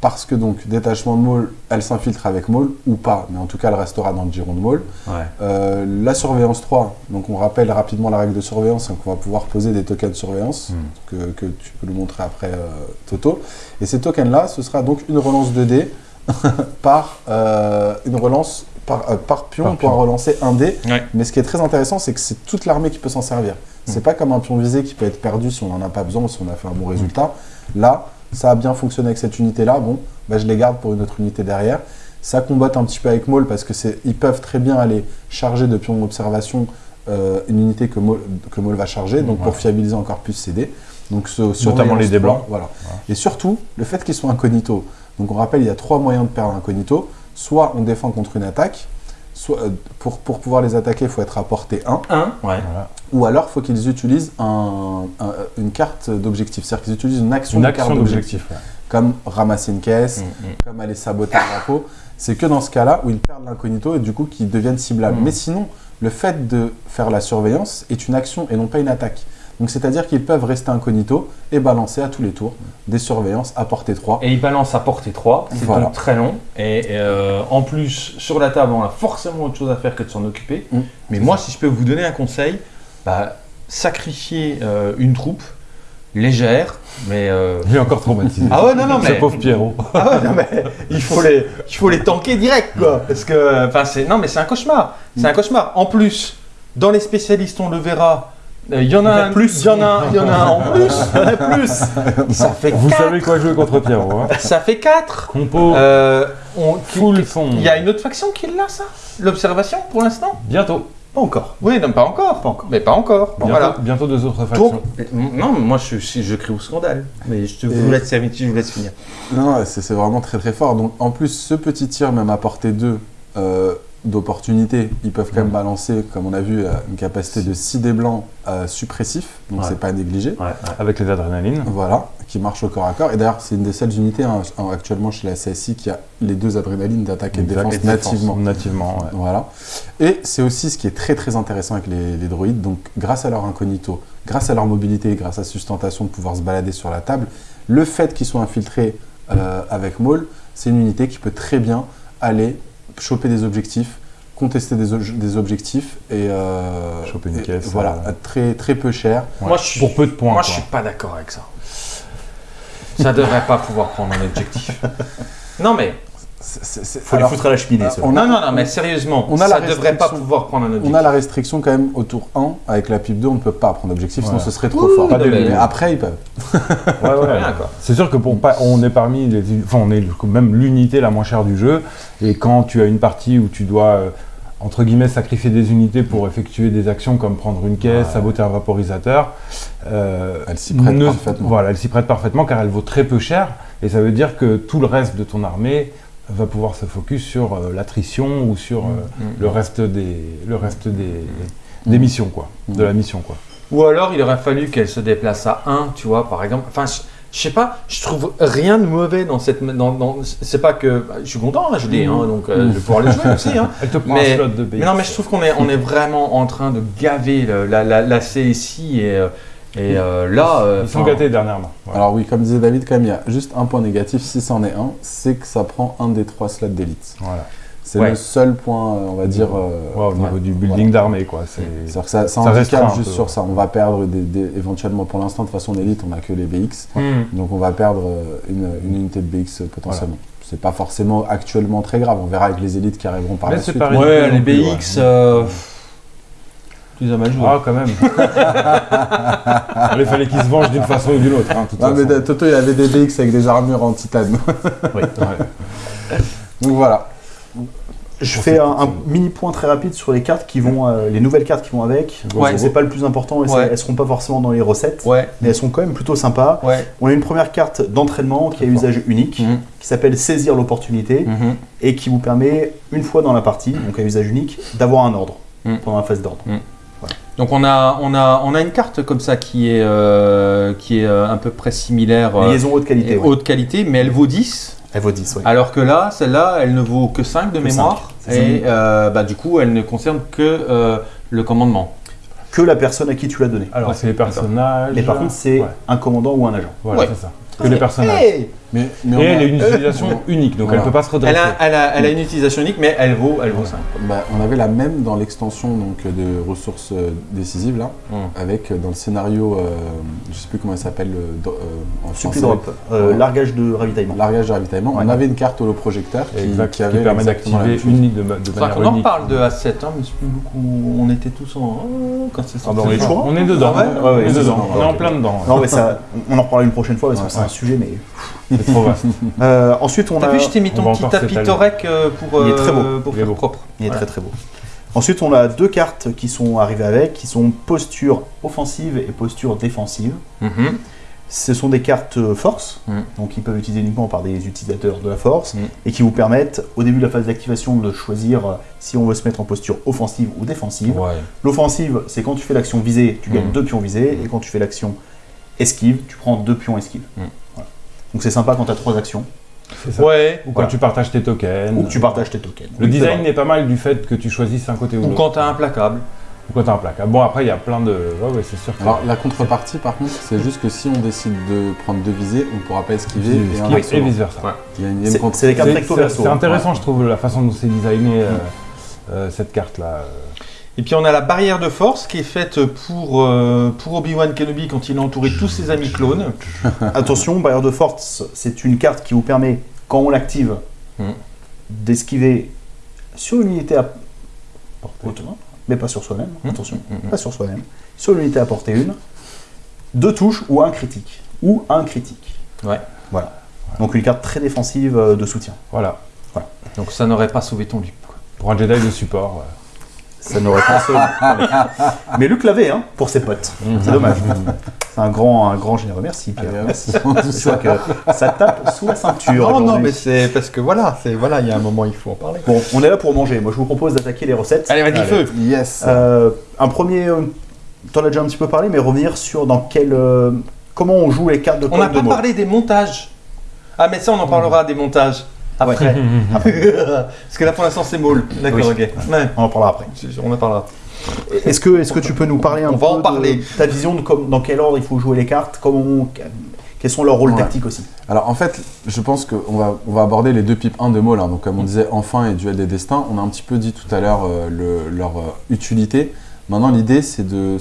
parce que donc détachement de Maul, elle s'infiltre avec Maul ou pas, mais en tout cas elle restera dans le giron de Maul. Ouais. Euh, la surveillance 3, donc on rappelle rapidement la règle de surveillance, donc on va pouvoir poser des tokens de surveillance Mm. que, que tu peux nous montrer après euh, Toto. Et ces tokens là, ce sera donc une relance 2D par euh, une relance par, par pion, Par pion. relancer un dé. Ouais. Mais ce qui est très intéressant, c'est que c'est toute l'armée qui peut s'en servir. C'est pas comme un pion visé qui peut être perdu si on n'en a pas besoin ou si on a fait un bon résultat. Là, ça a bien fonctionné avec cette unité-là. Bon, bah, je les garde pour une autre unité derrière. Ça combatte un petit peu avec Maul parce que ils peuvent très bien aller charger de pions d'observation euh, une unité que Maul, que Maul va charger, donc pour fiabiliser encore plus ses dés. Donc ce, Notamment les dés 3, blancs. Voilà. Et surtout, le fait qu'ils soient incognito. Donc on rappelle, il y a trois moyens de perdre incognito. Soit on défend contre une attaque, soit euh, pour, pour pouvoir les attaquer, il faut être à portée 1. 1, ouais. Voilà. Ou alors, il faut qu'ils utilisent un- un- une carte d'objectif. C'est-à-dire qu'ils utilisent une action Une action carte d'objectif. ouais. Comme ramasser une caisse, Mm, mm. comme aller saboter un drapeau. C'est que dans ce cas-là où ils perdent l'incognito et du coup qu'ils deviennent ciblables. Mm. Mais sinon, le fait de faire la surveillance est une action et non pas une attaque. Donc c'est-à-dire qu'ils peuvent rester incognito et balancer à tous les tours des surveillances à portée 3. Et il balance à portée 3, c'est Voilà. donc très long. Et euh, en plus, sur la table, on a forcément autre chose à faire que de s'en occuper. Mm. Mais moi, si je peux vous donner un conseil, bah, sacrifier euh, une troupe légère, mais... euh, Il est encore traumatisé. Ah ouais, non, non, Ce mais... pauvre Pierrot. Ah ouais, non, mais il faut les, il faut les tanker direct, quoi. Parce que, enfin, c'est, non, mais c'est un cauchemar. C'est un cauchemar. En plus, dans les spécialistes, on le verra. Euh, Il y en a un plus, il y en a, un- il y en a en plus, il y en a plus. Ça fait Vous quatre. savez quoi jouer contre Pierrot. Hein. Ça fait 4. Compo, Euh, on, full son. Il y a une autre faction qui l'a, ça? L'observation, pour l'instant? Bientôt. Pas encore. Oui, non, pas encore. Pas encore. Mais pas encore. Bientôt, Voilà. bientôt deux autres factions. Non, moi, je, je, je crie au scandale. Mais je te vous laisse, je vous laisse finir. Non, c'est vraiment très très fort. Donc en plus, ce petit tir, même à portée 2 euh, d'opportunité, ils peuvent quand même balancer, comme on a vu, euh, une capacité de 6 dés blancs euh, suppressifs. Donc Ouais. c'est pas négligé. Avec les adrénalines. Voilà, qui marche au corps à corps. Et d'ailleurs, c'est une des seules unités hein, actuellement chez la CSI qui a les deux adrénalines d'attaque et de défense nativement. Nativement, ouais. Voilà. Et c'est aussi ce qui est très très intéressant avec les, les droïdes. Donc, grâce à leur incognito, grâce à leur mobilité, grâce à sustentation de pouvoir se balader sur la table, le fait qu'ils soient infiltrés euh, avec Maul, c'est une unité qui peut très bien aller choper des objectifs, contester des, objectifs et, euh, Choper une et- caisse, Voilà, euh. très, très peu cher. Ouais. Moi, je suis- Pour peu de points. Moi, quoi. je suis pas d'accord avec ça. Ça devrait pas pouvoir prendre un objectif. Non, mais C'est- c'est- c'est- Faut alors, les foutre à la cheminée. euh, on non, a- non, non, mais sérieusement, on a ça la devrait pas restriction. pouvoir prendre un objectif. On a la restriction quand même au tour 1, avec la pipe 2, on ne peut pas prendre d'objectif, sinon ce serait trop fort. Pas de- mais après, ils peuvent. Ouais, ouais. C'est sûr que pour pas, on est parmi les, enfin on est même l'unité la moins chère du jeu. Et quand tu as une partie où tu dois euh, entre guillemets sacrifier des unités pour effectuer des actions comme prendre une caisse, Ouais. saboter un vaporisateur, euh, Elle s'y prête ne- parfaitement. Voilà, elle s'y prête parfaitement car elle vaut très peu cher. Et ça veut dire que tout le reste de ton armée va pouvoir se focus sur euh, l'attrition ou sur euh, Mm. le reste des, le reste des, des Mm. missions quoi, de la mission quoi. Ou alors, il aurait fallu qu'elle se déplace à 1, tu vois, par exemple. Enfin, je, je sais pas, je trouve rien de mauvais dans cette. Dans, dans- c'est pas que. bah, Je suis content, hein, je l'ai, hein, donc euh, Mm. je vais pouvoir le jouer aussi. Hein. Elle te prend Mais- un slot de BX. Mais non, mais je trouve qu'on est, on est vraiment en train de gaver le- la, la, la CSI et, et euh, là. euh, Ils sont enfin, gâtés dernièrement. Voilà. Alors oui, comme disait David, quand même, il y a juste un point négatif, si c'en est un, c'est que ça prend un des trois slots d'élite. Voilà. C'est Ouais. le seul point, euh, on va dire... euh, Ouais, au niveau ouais. du building d'armée quoi. C'est C'est-à-dire que ça, ça Ça un juste peu, sur ouais. ça. On va perdre des, des- éventuellement, pour l'instant, de toute façon, en élite, on n'a que les BX. hmm. Donc on va perdre euh, une, une unité de BX euh, potentiellement. C'est pas forcément actuellement très grave. On verra avec les élites qui arriveront par Mais la suite. pas Ouais, les BX. ouais. euh, Tu les as mal joués. Ah, quand même. Il fallait qu'ils se vengent d'une façon ou d'une autre. hein, Ah, mais. Toto, il avait des BX avec des armures en titane. Ouais. Donc voilà. Je fais un, un mini point très rapide sur les cartes qui vont, euh, les nouvelles cartes qui vont avec. Ouais. C'est pas le plus important, et Ouais. elles seront pas forcément dans les recettes, Ouais, mais elles sont quand même plutôt sympas. ouais. On a une première carte d'entraînement qui a usage unique, Mhm. qui s'appelle saisir l'opportunité Mhm. et qui vous permet une fois dans la partie, donc à usage unique, d'avoir un ordre Mhm. pendant la phase d'ordre. Donc on a, on, a, on a une carte comme ça qui est, euh, qui est euh, à peu près similaire, euh, Liaison haute qualité. ouais. haute qualité, mais elle vaut 10. Elle vaut 10, ouais. Alors que là, celle-là, elle ne vaut que 5 de Que mémoire. 5, c'est Et euh, bah, du coup, elle ne concerne que euh, le commandement. Que la personne à qui tu l'as donné. Alors, Ouais, c'est les personnages. Mais par contre, c'est Ouais, un commandant ou un agent. voilà, Ouais. c'est ça. Que les personnages. Hey Mais, mais on Et elle a une utilisation unique, donc Voilà. elle peut pas se redresser. elle, a, elle, a, elle a une utilisation unique, mais elle vaut, elle vaut 5. bah, on avait la même dans l'extension donc de ressources euh, décisives là, Mm. avec euh, dans le scénario, euh, je sais plus comment il s'appelle euh, en Supply français, drop, euh, Ouais. largage de ravitaillement. largage de ravitaillement. Ouais. On avait une carte holoprojecteur qui, Exact, qui qui, avait permet d'activer une de, de manière qu'on en unique. parle de A7, hein, mais c'est plus beaucoup. On était tous en. oh, quand c'est Ah bah, on est sorti. On est dedans, Ah ouais on est dedans, ça. on est en plein dedans. Non, mais ça, on en reparlera une prochaine fois parce que c'est un sujet, mais. C'est trop vaste. Euh, ensuite, on T'as a. vu, je t'ai mis on ton petit tapis. Torek euh, pour, Il est euh, très beau. pour Il est faire beau. propre. Il est très très beau. Ensuite, on a deux cartes qui sont arrivées avec, qui sont posture offensive et posture défensive. Mhm. Ce sont des cartes force, Mm. donc ils peuvent utiliser uniquement par des utilisateurs de la force, Mm. et qui vous permettent, au début de la phase d'activation, de choisir si on veut se mettre en posture offensive ou défensive. Ouais. L'offensive, c'est quand tu fais l'action visée, tu gagnes Mm. deux pions visés, et quand tu fais l'action esquive, tu prends deux pions esquive. Donc c'est sympa quand tu as trois actions, ça. Ouais. Ou quand Voilà. tu partages tes tokens. ou que tu partages tes tokens. Le design vrai. est pas mal du fait que tu choisisses un côté ou Ou l'autre. quand t'as implacable. Ou quand t'as un placard. Bon, après, il y a plein de. Ouais, ouais, c'est sûr que. Alors la contrepartie par contre, c'est juste que si on décide de prendre deux visées, on ne pourra pas esquiver et et vice versa. Ouais. C'est contre- c'est les cartes recto C'est verso. c'est intéressant, je trouve, la façon dont c'est designé euh, euh, cette carte-là. Et puis on a la barrière de force qui est faite pour, euh, pour Obi-Wan Kenobi quand il est entouré tous ses amis clones. Attention, barrière de force, c'est une carte qui vous permet, quand on l'active, Mm. d'esquiver sur une unité à Portée. mais pas sur soi-même, Mm. attention, Mm. pas sur soi-même, sur l'unité à portée une, deux touches ou un critique, ou un critique. Ouais. Voilà. Donc une carte très défensive euh, de soutien. Voilà. Donc ça n'aurait pas sauvé ton Luke. quoi. Pour un Jedi de support. ouais. Ça n'aurait pas sauvé. Mais Luc l'avait, hein, pour ses potes. C'est dommage. C'est un grand, un grand généreux. Merci, Pierre. Merci. Que ça tape sous la ceinture. Non, non, mais c'est parce que voilà, c'est voilà, il y a un moment, il faut en parler. Bon, on est là pour manger. Moi, je vous propose d'attaquer les recettes. Allez, vas-y, feu. Yes. Euh, un premier, euh, t'en as déjà un petit peu parlé, mais revenir sur dans quel, euh, comment on joue les cartes de On n'a de pas parlé des montages. Ah, mais ça, on en parlera des montages après. Parce que là, pour l'instant, c'est Maul. D'accord, Oui. ok. Ouais, On en parlera après. on en parlera. Est-ce que, est-ce que tu peux nous parler un On peu va en de parler. ta vision de comme, dans quel ordre il faut jouer les cartes, comment Quels sont leurs rôles Ouais. tactiques aussi Alors en fait, je pense qu'on va, on va aborder les deux pipes 1 de Maul. hein. Donc comme on disait, Enfin et Duel des Destins, on a un petit peu dit tout à l'heure euh, le- leur euh, utilité. Maintenant, l'idée, c'est de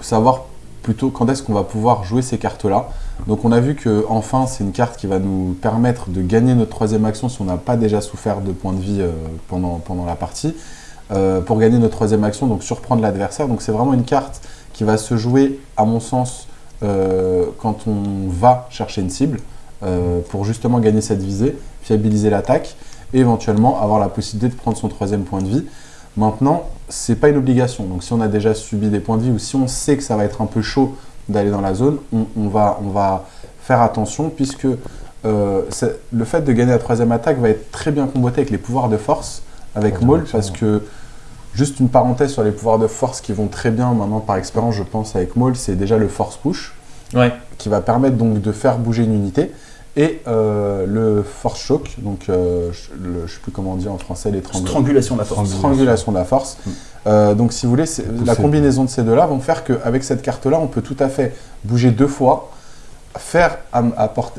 savoir plutôt quand est-ce qu'on va pouvoir jouer ces cartes-là. Donc on a vu que Enfin, c'est une carte qui va nous permettre de gagner notre troisième action si on n'a pas déjà souffert de points de vie euh, pendant, la partie. Euh, pour gagner notre troisième action, donc surprendre l'adversaire. Donc c'est vraiment une carte qui va se jouer, à mon sens, euh, quand on va chercher une cible, pour justement gagner cette visée, fiabiliser l'attaque, et éventuellement avoir la possibilité de prendre son troisième point de vie. Maintenant, c'est pas une obligation. Donc si on a déjà subi des points de vie ou si on sait que ça va être un peu chaud d'aller dans la zone, on, on va, on va faire attention puisque euh, le fait de gagner la troisième attaque va être très bien comboté avec les pouvoirs de force avec Maul parce que juste une parenthèse sur les pouvoirs de force qui vont très bien maintenant par expérience je pense avec Maul, c'est déjà le force push Ouais. qui va permettre donc de faire bouger une unité et euh, le force choc donc euh, je, le- je sais plus comment on dit en français les Strangulation de la force. strangulation de la force. Euh, donc si vous voulez, la combinaison de ces deux-là vont faire qu'avec cette carte-là, on peut tout à fait bouger deux fois, faire à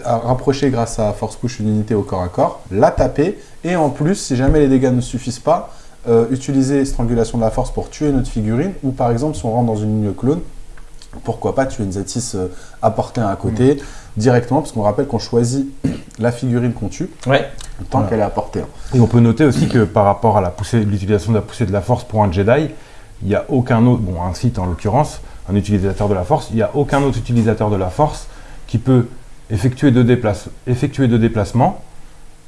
rapprocher grâce à force push une unité au corps à corps, la taper, et en plus, si jamais les dégâts ne suffisent pas, utiliser strangulation de la force pour tuer notre figurine, ou par exemple, si on rentre dans une ligne clone, pourquoi pas tuer une Zatis euh, à portée un à côté, directement, parce qu'on rappelle qu'on choisit la figurine qu'on tue, Ouais. tant Voilà. qu'elle est à portée. hein. Et on peut noter aussi que par rapport à la poussée- l'utilisation de la poussée de la force pour un Jedi, il n'y a aucun autre, bon un site en l'occurrence, un utilisateur de la force, il n'y a aucun autre utilisateur de la force qui peut effectuer deux, déplace- effectuer deux déplacements,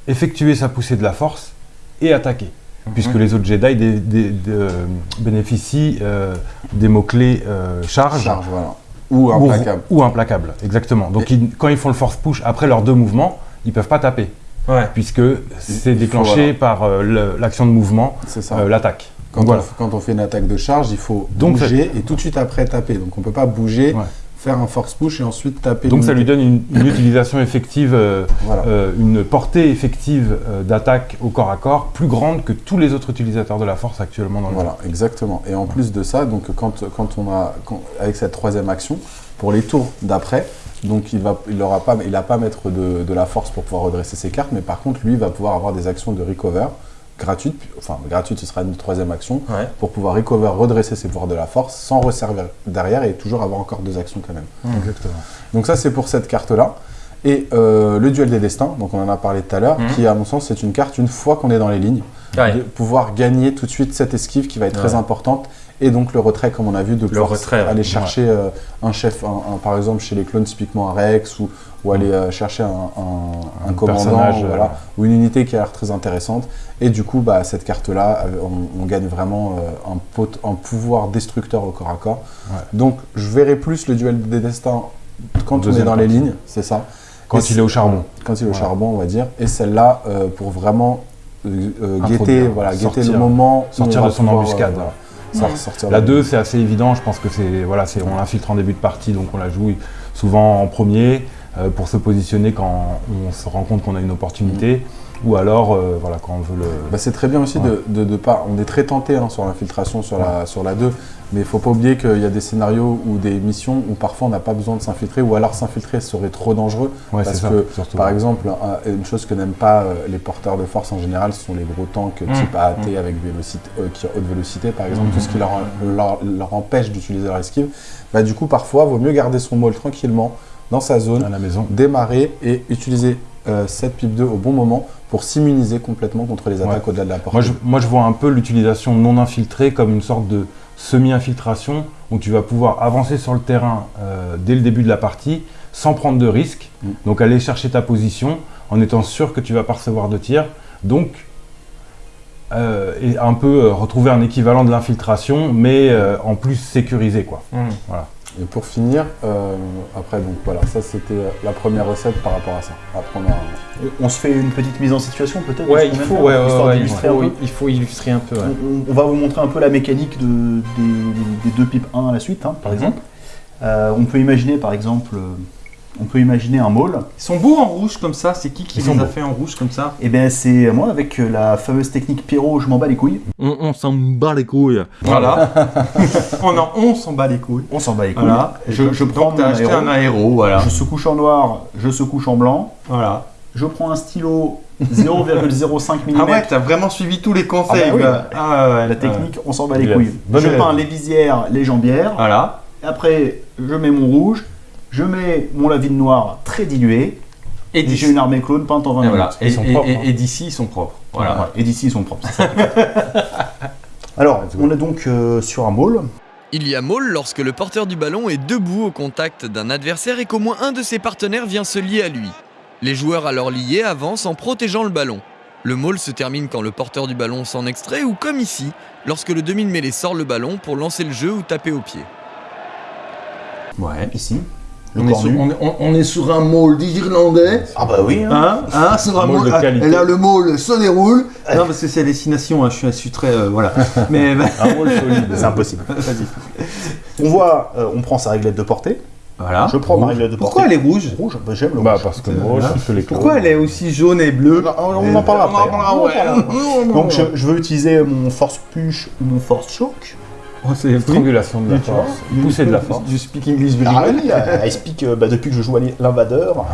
effectuer sa poussée de la force et attaquer. Puisque les autres Jedi dé- dé- dé- euh, bénéficient euh, des mots-clés euh, charge, Charge, voilà. Ou implacable. ou implacable, exactement. Donc ils- quand ils font le force push après leurs deux mouvements, ils peuvent pas taper, Ouais. puisque c'est faut, déclenché par euh, l'action de mouvement, euh, l'attaque. Quand, voilà. on, quand on fait une attaque de charge, il faut Donc, bouger et tout de suite après taper. Donc on peut pas bouger, Ouais. Faire un force push et ensuite taper. Donc ça lui donne une, une utilisation effective, euh, Voilà. euh, une portée effective euh, d'attaque au corps à corps plus grande que tous les autres utilisateurs de la force actuellement dans le jeu. Voilà, exactement. Et en plus de ça, donc quand, quand on a quand- avec cette troisième action, pour les tours d'après, donc il va il aura pas il a pas à mettre de, de la force pour pouvoir redresser ses cartes, mais par contre lui va pouvoir avoir des actions de recover gratuites, puis- enfin gratuites ce sera une troisième action Ouais. pour pouvoir recover, redresser ses pouvoirs de la force sans resservir derrière et toujours avoir encore deux actions quand même. Exactement. Donc ça c'est pour cette carte-là. Et euh, le duel des destins, donc on en a parlé tout à l'heure, Mhm. qui à mon sens c'est une carte une fois qu'on est dans les lignes, Ouais. de pouvoir gagner tout de suite cette esquive qui va être très importante. Et donc le retrait, comme on a vu, de pouvoir retrait, aller chercher euh, un chef, un- un- par exemple chez les clones typiquement un Rex, ou, ou aller euh, chercher un, un- un Un commandant, ou, euh, voilà, ou une unité qui a l'air très intéressante. Et du coup, bah, cette carte-là, euh, on, on gagne vraiment euh, un, pot- un pouvoir destructeur au corps à corps. Ouais. Donc je verrai plus le duel des destins quand on est dans les lignes, c'est ça. Quand Et il est au charbon. Quand il est au charbon, on va dire. Et celle-là, euh, pour vraiment guetter, voilà, guetter le moment. sortir de son pouvoir, embuscade. voilà, Ouais. La de- 2, c'est assez évident. Je pense que c'est voilà, on l'infiltre en début de partie, donc on la joue souvent en premier pour se positionner quand on se rend compte qu'on a une opportunité, ou alors euh, voilà quand on veut le. Bah, c'est très bien aussi Ouais. de, de, de pas. On est très tenté hein, sur l'infiltration sur, la, sur la 2, mais il faut pas oublier qu'il y a des scénarios ou des missions où parfois on n'a pas besoin de s'infiltrer, ou alors s'infiltrer serait trop dangereux. Ouais, parce ça. que, surtout. Par exemple, un- une chose que n'aiment pas euh, les porteurs de force en général, ce sont les gros tanks Mm. type AAT avec vélocité, euh, qui ont haute vélocité, par exemple, tout ce qui leur, leur, leur empêche d'utiliser leur esquive. Bah, du coup, parfois, vaut mieux garder son maul tranquillement dans sa zone, à la maison. démarrer et utiliser euh, cette pipe 2 au bon moment pour s'immuniser complètement contre les attaques Ouais. au-delà de la portée. Moi je, moi, je vois un peu l'utilisation non infiltrée comme une sorte de semi-infiltration où tu vas pouvoir avancer sur le terrain euh, dès le début de la partie sans prendre de risques. Mm. Donc aller chercher ta position en étant sûr que tu vas pas recevoir de tir. Donc euh, et un peu euh, retrouver un équivalent de l'infiltration mais euh, en plus sécurisé quoi. Mmh. Et pour finir, euh, après, donc voilà, ça c'était la première recette par rapport à ça. Après, on a- On se fait une petite mise en situation peut-être Ouais, il faut, ouais, ouais, il, d'illustrer un faut, peu. il faut illustrer un peu. ouais. On, on va vous montrer un peu la mécanique de- des, des deux pipes 1 à la suite, hein, par Mhm. exemple. Euh, on peut imaginer, par exemple, euh, on peut imaginer un maul. Ils sont beaux en rouge comme ça. C'est qui qui Ils les sont a beaux. fait en rouge comme ça Et bien c'est moi avec euh, la fameuse technique Pierrot, je m'en bats les couilles. On, s'en bat les couilles. Voilà. on, en, on s'en bat les couilles. On s'en bat les couilles. Voilà. Je, je prends Donc mon acheté aéro. un aéro, voilà. Je se couche en noir, je se couche en blanc. Voilà. Je prends un stylo 0,05 mm. Ah ouais, t'as vraiment suivi tous les conseils. Ah bah oui. quoi. Ah ouais. La technique, on s'en bat les couilles. je élève. peins les visières, les jambières. Voilà. Après, je mets mon rouge. Je mets mon lavine noir très dilué. Et j'ai une armée clone peinte en 20 et minutes. voilà. Et, Ils sont et- propres, et- hein. et d'ici, ils sont propres. Voilà. Et d'ici, ils sont propres. Alors, on est donc euh, sur un môle. Il y a môle lorsque le porteur du ballon est debout au contact d'un adversaire et qu'au moins un de ses partenaires vient se lier à lui. Les joueurs alors liés avancent en protégeant le ballon. Le môle se termine quand le porteur du ballon s'en extrait ou comme ici, lorsque le demi de mêlée sort le ballon pour lancer le jeu ou taper au pied. Ouais. Ici. Le On est, sur, on, est- on- on est sur un môle d'Irlandais. Ah bah oui. hein. Hein, hein, sur un Môle môle. de qualité. Et là, le môle se déroule. Non, parce que c'est destination, hein, je suis, je suis très. euh, voilà. Mais. bah, Un rôle solide. C'est impossible. vas-y. On voit, euh, on prend sa réglette de portée. Voilà. Je prends ma Rouge. réglette de portée. Pourquoi elle est rouge? Rouge bah, J'aime le Bah rouge. parce que moi, parce que les Pourquoi elle est aussi jaune et bleue? On en parlera On en après. parlera, On en ouais. parlera. Donc je, je veux utiliser mon force push ou mon force choc. Oh, c'est Strangulation de la vois, force, poussée de la force. Du speak English very Ah well. I speak euh, bah, depuis que je joue à l'invadeur.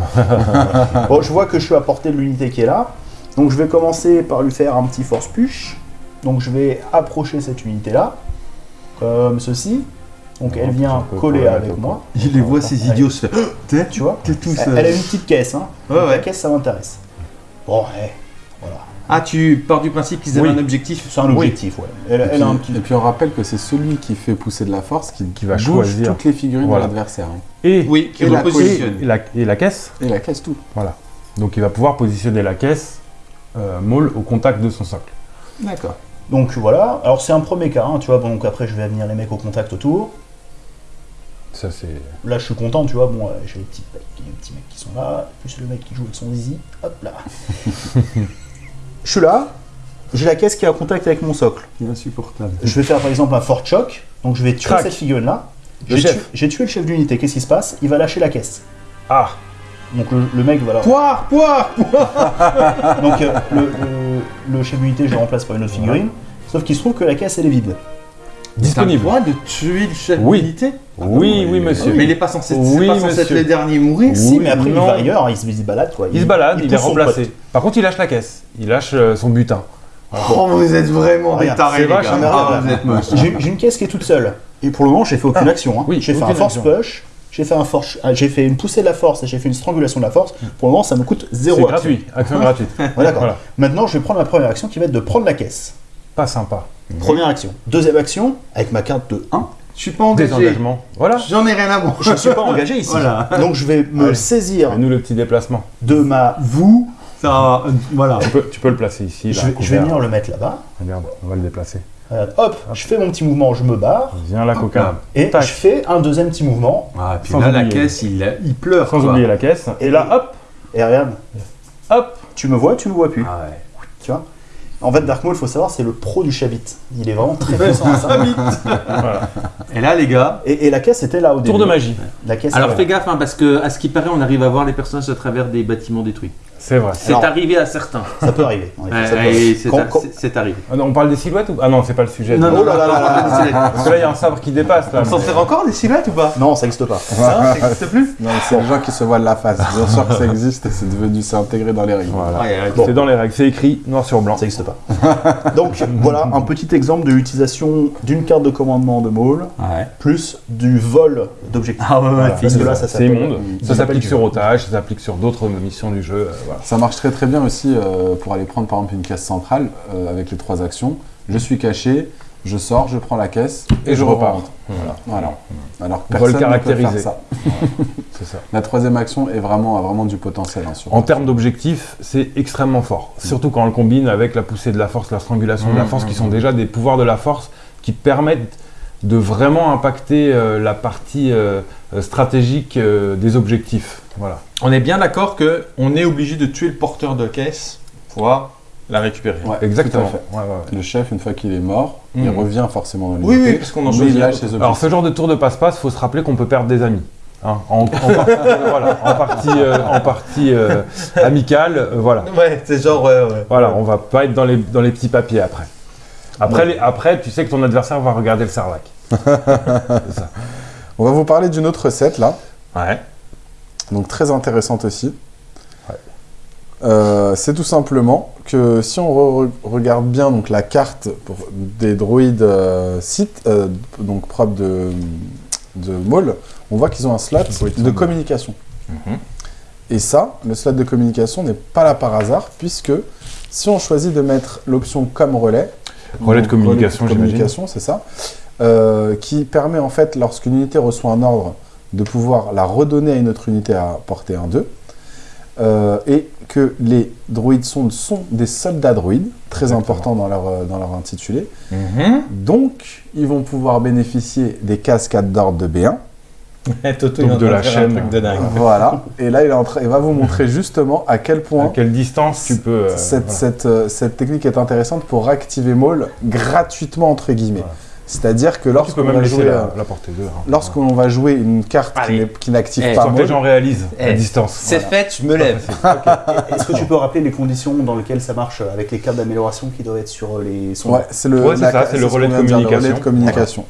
bon, je vois que je suis à portée de l'unité qui est là. Donc je vais commencer par lui faire un petit force push. Donc je vais approcher cette unité là, comme ceci. Donc elle vient coller avec moi. Il les voit, ces idiots se faire. T'es Tu vois t'es tous. elle, euh, elle a une petite caisse. Hein. Ouais, Donc, La ouais. caisse, ça m'intéresse. Bon, ouais, voilà. Ah, tu pars du principe qu'ils avaient Oui. un objectif C'est un objectif, ouais. Elle, Et elle puis, a un petit. et puis on rappelle que c'est celui qui fait pousser de la force qui, Qui va bouge choisir. toutes les figurines Voilà. de l'adversaire. hein. Et, Oui, qui Et la repositionne. et la, et la caisse, Et la caisse tout. voilà. Donc il va pouvoir positionner la caisse euh, molle au contact de son socle. D'accord. Donc voilà. Alors c'est un premier cas, hein, tu vois. Bon, donc après, je vais venir les mecs au contact autour. Ça c'est. Là, je suis content, tu vois. Bon, euh, j'ai les petits, mecs- les petits mecs qui sont là, plus le mec qui joue avec son zizi. Hop là. je suis là. J'ai la caisse qui est en contact avec mon socle. Insupportable. Je vais faire par exemple un fort choc. Donc je vais tuer Crac. cette figurine-là. Le J'ai tué, le chef d'unité. Qu'est-ce qui se passe? Il va lâcher la caisse. Ah Donc le, le mec va là. Poire, poire, poire Donc euh, le, le- le chef d'unité, je le remplace par une autre figurine. Sauf qu'il se trouve que la caisse, elle est vide. Disponible. Droit de tuer le chef Oui. d'unité Oui, oui, monsieur. Mais il est pas censé, Oui, c'est pas censé être le dernier mourir. Si, mais après, non. il va ailleurs, il se, il se balade quoi. Il se balade, il, est remplacé. Par contre, il lâche la caisse. Il lâche euh, son butin. Oh, vous êtes vraiment des tarés, c'est les gars. hein, Ah. J'ai une caisse qui est toute seule. Et pour le moment, j'ai fait aucune Ah, action. hein. oui, j'ai fait un force action. push, j'ai fait un force, ah, j'ai fait une poussée de la force et j'ai fait une strangulation de la force. Pour le moment, ça me coûte C'est zéro action. gratuit. Action gratuite. Ouais, d'accord. Voilà. Maintenant, je vais prendre ma première action qui va être de prendre la caisse. Pas sympa. Première action. Deuxième action, avec ma carte de 1. Je suis pas engagé. Désengagement. Voilà. J'en ai rien à voir. Je ne suis pas engagé ici. Voilà. Donc je vais me Allez. saisir Et nous, le petit déplacement. de ma. Vous, ça, euh, voilà. Tu peux, tu peux le placer ici. Je vais, je vais couvert. venir le mettre là-bas. Regarde, on va le déplacer. Euh, hop, je fais mon petit mouvement, je me barre. Viens là, coquin. Et Tac. je fais un deuxième petit mouvement. Ah, puis Sans là, la caisse, il, il pleure. Sans quoi. oublier la caisse. Et là, hop, Et regarde, hop. tu me vois, tu me vois plus. Ah ouais. Tu vois? En fait, Dark Maul, il faut savoir, c'est le pro du chabit. Il est vraiment très puissant ça. Voilà. Et là, les gars. Et, et la caisse était là au début. Tour de magie. La caisse Alors fais là. gaffe, hein, parce que à ce qui paraît, on arrive à voir les personnages à travers des bâtiments détruits. C'est vrai. C'est Alors- arrivé à certains. Ça peut arriver. en effet, Ouais, ça peut ouais, arriver. c'est Quand- a- quand- c'est- c'est arrivé. Ah non, on parle des silhouettes ou Ah non, c'est pas le sujet. Non, non, Oh là là là là là. Parce que là, il y a un sabre qui dépasse. Là. On s'en sert encore des silhouettes ou pas Non, ça n'existe pas. Ça n'existe plus Non, c'est les gens qui se voient de la face. Bien sûr que ça existe et c'est devenu, c'est intégré dans les règles. Voilà. Bon. C'est dans les règles. C'est écrit noir sur blanc. Ça n'existe pas. Donc voilà un petit exemple de l'utilisation d'une carte de commandement de Maul Ouais. plus du vol d'objectifs. Ah ouais, ouais, Voilà, c'est parce que là, ça C'est s'appelle- immonde. ça s'applique sur otage, ça s'applique sur d'autres missions du jeu. euh, voilà. Ça marche très très bien aussi euh, pour aller prendre par exemple une caisse centrale euh, avec les trois actions. Je suis caché, je sors, je prends la caisse Et je repars. Voilà. Voilà. Alors personne ne peut faire ça. Ça. La troisième action est vraiment, a vraiment du potentiel. hein, En termes d'objectifs, c'est extrêmement fort. Surtout quand on le combine avec la poussée de la force, la strangulation de la Mmh, force, mmh, qui sont déjà des pouvoirs de la force qui permettent de vraiment impacter euh, la partie euh, euh, stratégique euh, des objectifs. Voilà. On est bien d'accord que on est obligé de tuer le porteur de caisse pour pouvoir la récupérer. Ouais, Exactement. Ouais, ouais. Le chef, une fois qu'il est mort, il Mhm. revient forcément dans Oui, l'unité. oui, parce qu'on en choisit il ses Alors ce genre de tour de passe-passe, faut se rappeler qu'on peut perdre des amis. hein, en, en partie, voilà, en partie, euh, en partie, euh, amicale, euh, voilà. Ouais, c'est genre, ouais, ouais. Voilà, on va pas être dans les, dans les petits papiers après. Après, les- après, tu sais que ton adversaire va regarder le sarlac. Ça. On va vous parler d'une autre recette là, Ouais. donc très intéressante aussi. Ouais. Euh, c'est tout simplement que si on re- regarde bien donc, la carte pour des droïdes euh, sites, euh, donc propres de, de Maul, on voit qu'ils ont un slot de communication. Mhm. Et ça, le slot de communication n'est pas là par hasard, puisque si on choisit de mettre l'option comme relais, Relais de communication, relais de communication, c'est ça, euh, qui permet en fait, lorsqu'une unité reçoit un ordre, de pouvoir la redonner à une autre unité à portée 1-2, euh, et que les droïdes sondes sont des soldats droïdes, très Exactement. importants dans leur, euh, dans leur intitulé, Mhm. donc ils vont pouvoir bénéficier des cascades d'ordre de B1, Toto, Donc il de la chaîne. De dingue. voilà, et là il, est en train- il va vous montrer justement à quel point À quelle distance tu peux. euh, cette, voilà. cette, euh, cette technique est intéressante pour activer Maul gratuitement entre guillemets. Voilà. C'est-à-dire que lorsqu'on va, jouer, la, la portée 2. Hein. lorsqu'on va jouer une carte qui Allez. n'est- qui n'active Eh, pas que les gens réalisent la Eh, distance. C'est fait, je me lève. Est-ce que tu peux rappeler les conditions dans lesquelles ça marche euh, avec les cartes d'amélioration qui doivent être sur euh, les sondes ouais, c'est le, Ouais, c'est la- ça, c'est le relais de dire, le relais communication. de communication.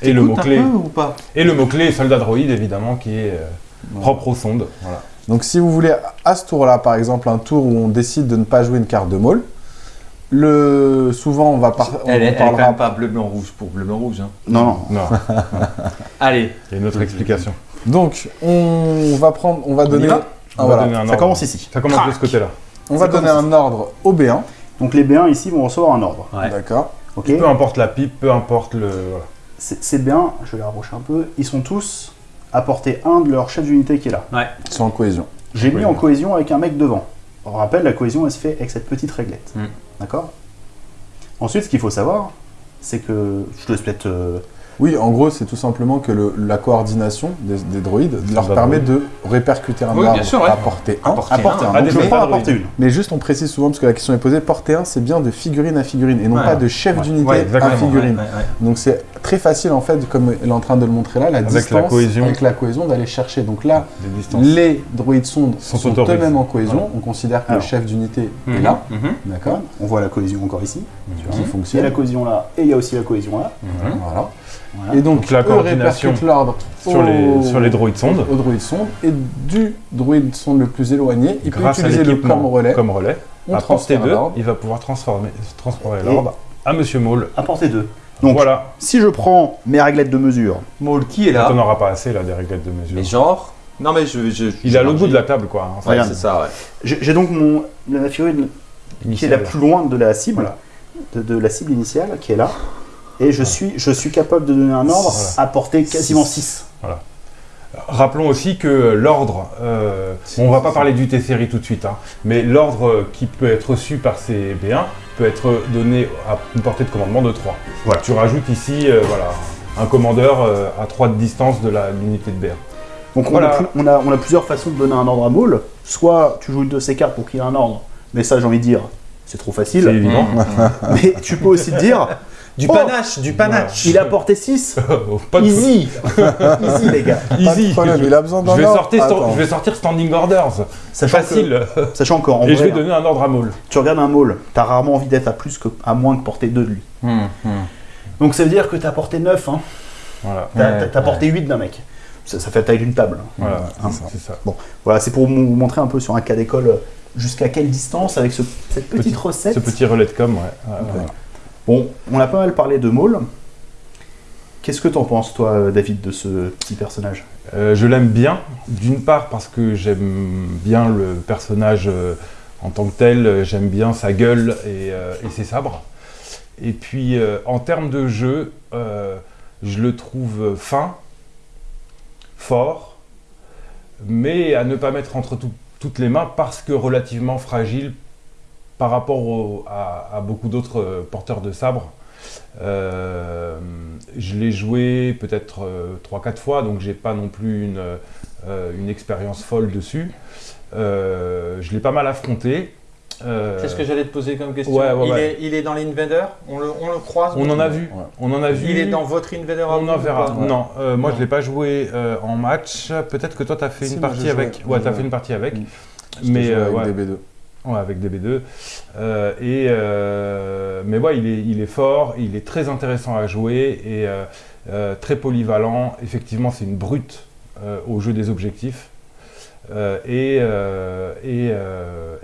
Et le mot-clé. peu ou pas Et le mot-clé soldat droïde, évidemment, qui est euh, propre aux sondes. Voilà. Donc si vous voulez à ce tour-là, par exemple, un tour où on décide de ne pas jouer une carte de Maul, le souvent on va par- on Elle est, quand parlera même pas bleu, blanc, rouge pour bleu, blanc, rouge. Hein. Non, non. Non, Allez, il y a une autre explication. Donc on va prendre, on va y donner, va ah, On va voilà. donner un Ça ordre. commence ici. Ça commence de ce côté-là. on va donner un ordre au B1, Donc les B1 ici vont recevoir un ordre. Ouais. d'accord. Peu importe la pipe, peu importe le. voilà. Ces ces B1, je vais les rapprocher un peu, ils sont tous à portée 1 de leur chef d'unité qui est là. Ils sont en cohésion. J'ai mis Cohésion. en cohésion avec un mec devant. On rappelle, la cohésion elle se fait avec cette petite réglette. Mm. D'accord? Ensuite, ce qu'il faut savoir, c'est que je te laisse peut-être. Oui, en gros, c'est tout simplement que le- la coordination des, des droïdes leur permet droïde. de répercuter un Oui, bien ordre sûr, ouais. à portée 1. À portée à portée un. 1. Ah, Donc je portée 1. Mais juste, on précise souvent, parce que la question est posée, portée 1, c'est bien de figurine à figurine, et non Ouais. pas de chef Ouais. d'unité Ouais, à figurine. Ouais, ouais, ouais. Donc c'est très facile, en fait, comme elle est en train de le montrer là, la Avec distance la cohésion. avec la cohésion d'aller chercher. Donc là, les droïdes sondes Sont eux-mêmes en cohésion. On considère que Alors. le chef d'unité est Mhm, là, mhm. d'accord On voit la cohésion encore ici. Qui Il y a fonctionne. la cohésion là et il y a aussi la cohésion là. Voilà. Voilà. Et donc, Donc la coordination l'ordre sur les, sur les droïdes sondes. au droïde sonde et du droïde sonde le plus éloigné, il peut Grâce à utiliser le l'équipement comme relais. comme relais. on À portée transfère 2, l'ordre. il va pouvoir transformer, transformer l'ordre à Monsieur Maul. À portée 2. Donc, voilà. si je prends mes réglettes de mesure, Maul, qui est là On n'aura pas assez là des réglettes de mesure. Mais genre. Non, mais je. je Il est à l'autre bout de la table quoi. en fait. Ouais, Regarde. c'est ça, ouais. j'ai donc mon, la figurine qui est la plus loin de la cible, Voilà. de, de la cible initiale qui est là. Et je, suis, je suis capable de donner un ordre Voilà. à portée quasiment Six. 6. Rappelons aussi que l'ordre, euh, on va pas parler du T-série tout de suite, hein, mais l'ordre qui peut être reçu par ces B1 peut être donné à une portée de commandement de 3. Voilà. Tu rajoutes ici euh, voilà, un commandeur euh, à 3 de distance de l'unité de B1. Donc on, Voilà. a, plus- on, a, on a plusieurs façons de donner un ordre à Maul. Soit tu joues une de ces cartes pour qu'il y ait un ordre, mais ça j'ai envie de dire, c'est trop C'est facile. évident. Mais tu peux aussi te dire, Du Oh panache, du panache. il a porté 6. Pas de- Easy Easy les gars Easy. problème, il a besoin Je d'un vais, ordre. sortir, Attends. je vais sortir standing orders. Sachant que, Facile. sachant qu'en Et je vrai, vais donner un ordre à Maul. tu regardes un Maul, t'as rarement envie d'être à plus que à moins que portée 2 de lui. Hum, hum. Donc ça veut dire que t'as porté 9, hein. Voilà. T'as Ouais, t'as- t'as porté 8 d'un mec. Ça, ça fait la taille d'une table. Voilà, Hein. c'est ça. Voilà, c'est pour vous montrer un peu sur un cas d'école euh, jusqu'à quelle distance avec ce- cette petite Petit- recette. Ce petit relais de com, ouais. Bon, on a pas mal parlé de Maul. Qu'est-ce que t'en penses, toi, David, de ce petit personnage? Euh, je l'aime bien, d'une part parce que j'aime bien le personnage euh, en tant que tel, euh, j'aime bien sa gueule et, ses sabres. Et puis en termes de jeu, je le trouve fin, fort, mais à ne pas mettre entre tout- toutes les mains parce que relativement fragile par rapport au- à, à beaucoup d'autres euh, porteurs de sabres. Euh, je l'ai joué peut-être 3-4 fois, donc j'ai pas non plus une, euh, une expérience folle dessus. Euh, je l'ai pas mal affronté. Euh, C'est ce que j'allais te poser comme question. Ouais, ouais, il, ouais. Est, il est dans l'Invader? On le, on le croise On en a vu. Ouais. On en a vu. Il est dans votre Invader On en verra. Non, euh, moi Non. je l'ai pas joué euh, en match. Peut-être que toi tu as fait Si, une partie avec. Ouais, J'ai tu as fait une partie avec. Mm. Mais J'étais joué euh, avec ouais. DB2. Ouais, avec DB2. Euh, et, euh, mais ouais, il est, il est fort, il est très intéressant à jouer et euh, très polyvalent. Effectivement, c'est une brute au jeu des objectifs. Et, et,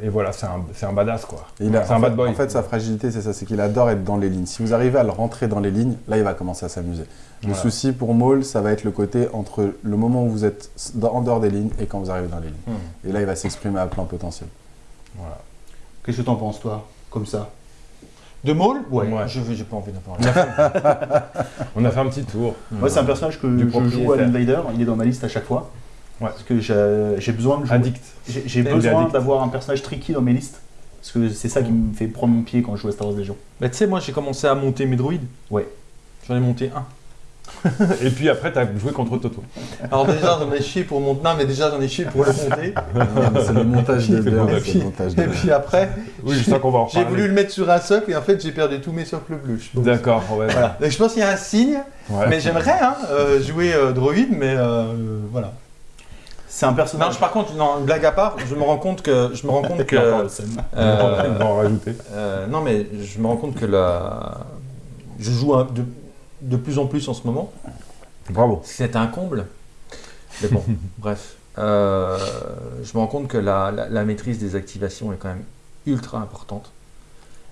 et voilà, c'est un, un badass quoi. C'est un en bad boy. En fait, sa fragilité, c'est ça, c'est qu'il adore être dans les lignes. Si vous arrivez à le rentrer dans les lignes, là, il va commencer à s'amuser. Le Voilà. souci pour Maul, ça va être le côté entre le moment où vous êtes en dehors des lignes et quand vous arrivez dans les lignes. Hmm. Et là, il va s'exprimer à plein potentiel. Voilà. Qu'est-ce que t'en penses, toi Comme ça? De Maul? Ouais. Ouais. Je veux, j'ai pas envie d'en parler. On a fait un petit tour. Moi, c'est un personnage que Du je joue à l'Invader. Il est dans ma liste à chaque fois. Ouais. Parce que j'ai besoin de jouer. Addict. J'ai besoin d'avoir un personnage tricky dans mes listes. Parce que c'est ça qui me fait prendre mon pied quand je joue à Star Wars Légion. Bah, tu sais, moi j'ai commencé à monter mes droïdes. Ouais. J'en ai monté un. Et puis après, tu as joué contre Toto. Alors déjà j'en ai chié pour monter. Non mais déjà j'en ai chié pour le monter. c'est le montage de Et puis après, Oui, je sens qu'on va en j'ai voulu le mettre sur un socle et en fait j'ai perdu tous mes socles bleus. D'accord, ouais. Voilà. Donc je pense qu'il y a un signe, Ouais. mais j'aimerais hein, euh, jouer euh, droïde, mais euh, voilà. C'est un Non, personnage. je- par contre, non, blague à part, je me rends compte que je me rends compte que euh, en rajouter. euh, non mais je me rends compte que la je joue un- de, de plus en plus en ce moment. Bravo. C'est un comble. Mais bon, bref. Euh, je me rends compte que la, la- la maîtrise des activations est quand même ultra importante.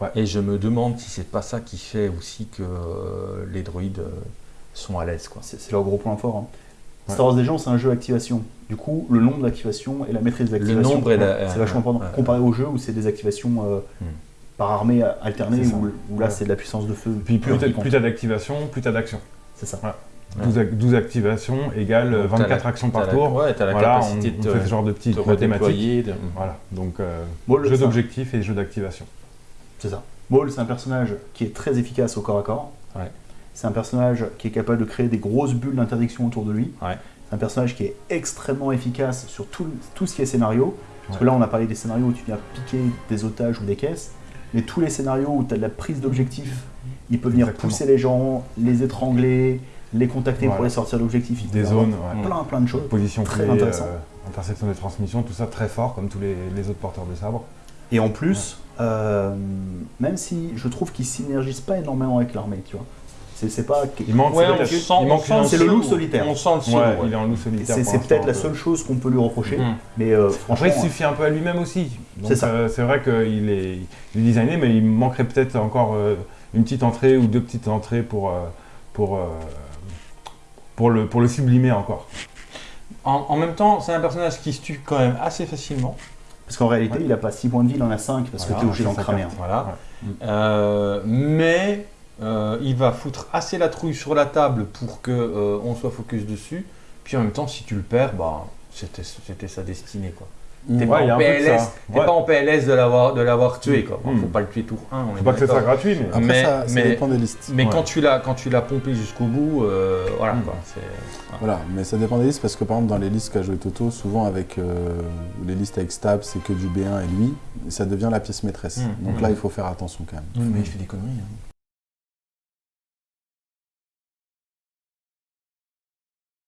Ouais. Et je me demande si c'est pas ça qui fait aussi que euh, les droïdes euh, sont à l'aise. C'est leur gros point fort. hein. Ouais. Star Wars Légion, c'est un jeu d'activation. Du coup, le nombre d'activations et la maîtrise des Le activations, nombre et la- c'est vachement important. Comparé au jeu où c'est des activations euh, Hmm. Par armée alternée, où, où là Ouais. c'est de la puissance de feu. Puis plus t'as d'activation, plus t'as d'action. C'est ça. 12, ac- 12 activations égale euh, Donc, t'as 24 la- actions par la- tour. Ouais, t'as la Voilà, capacité on de fait te, ce genre de te petites mathématiques. de- Voilà, donc euh, Maul, jeu d'objectif et jeu d'activation. C'est ça. Maul, c'est un personnage qui est très efficace au corps à corps. Ouais. C'est un personnage qui est capable de créer des grosses bulles d'interdiction autour de lui. Ouais. C'est un personnage qui est extrêmement efficace sur tout, tout ce qui est scénario. Parce que là, on a parlé des scénarios où tu viens piquer des otages ou des caisses. Mais tous les scénarios où tu as de la prise d'objectif, il peut venir Exactement. pousser les gens, les étrangler, les contacter pour les sortir. Il Des zones, ouais. Plein, plein de choses. Position Très clé, intéressant. euh, intersection des transmissions, tout ça très fort comme tous les, les autres porteurs de sabre. Et en plus, euh, même si je trouve qu'il synergise pas énormément avec l'armée, tu vois. C'est pas. Il manque, Ouais, c'est on peut-être- sent, il on manque sent le loup solitaire. On sent le solo. Ouais, ouais. il est en loup solitaire. C'est peut-être la l'instant, seule chose qu'on peut lui reprocher. Mm. Mais euh, franchement, Après, il suffit un peu à lui-même aussi. C'est ça. euh, c'est vrai qu'il est, il est designé, mais il manquerait peut-être encore euh, une petite entrée ou deux petites entrées pour, euh, pour, euh, pour, le, pour le sublimer encore. En, en même temps, c'est un personnage qui se tue quand même assez facilement. parce qu'en réalité, Ouais. il a pas 6 points de vie, il en a 5 parce Voilà, que t'es obligé c'est d'en cramer. un. Voilà. Ouais. Euh, mais euh, il va foutre assez la trouille sur la table pour que euh, on soit focus dessus. Puis en même temps, si tu le perds, bah, c'était c'était sa destinée. quoi. T'es Ouais, pas, Ouais. pas en PLS de l'avoir de l'avoir tué. Quoi. Bon, Mm. Faut pas le tuer tour 1. on est Faut pas que ce soit gratuit, mais Après, Mais- ça, ça mais- dépend des listes. Mais Ouais. quand tu l'as quand tu l'as pompé jusqu'au bout, euh, voilà Mm. quoi. c'est- Voilà, mais ça dépend des listes parce que par exemple dans les listes qu'a joué Toto, souvent avec euh, les listes avec Stab, c'est que du B1 et lui, et ça devient la pièce maîtresse. Mm. Donc Mm. là, il faut faire attention quand même. mais il fait des conneries. hein.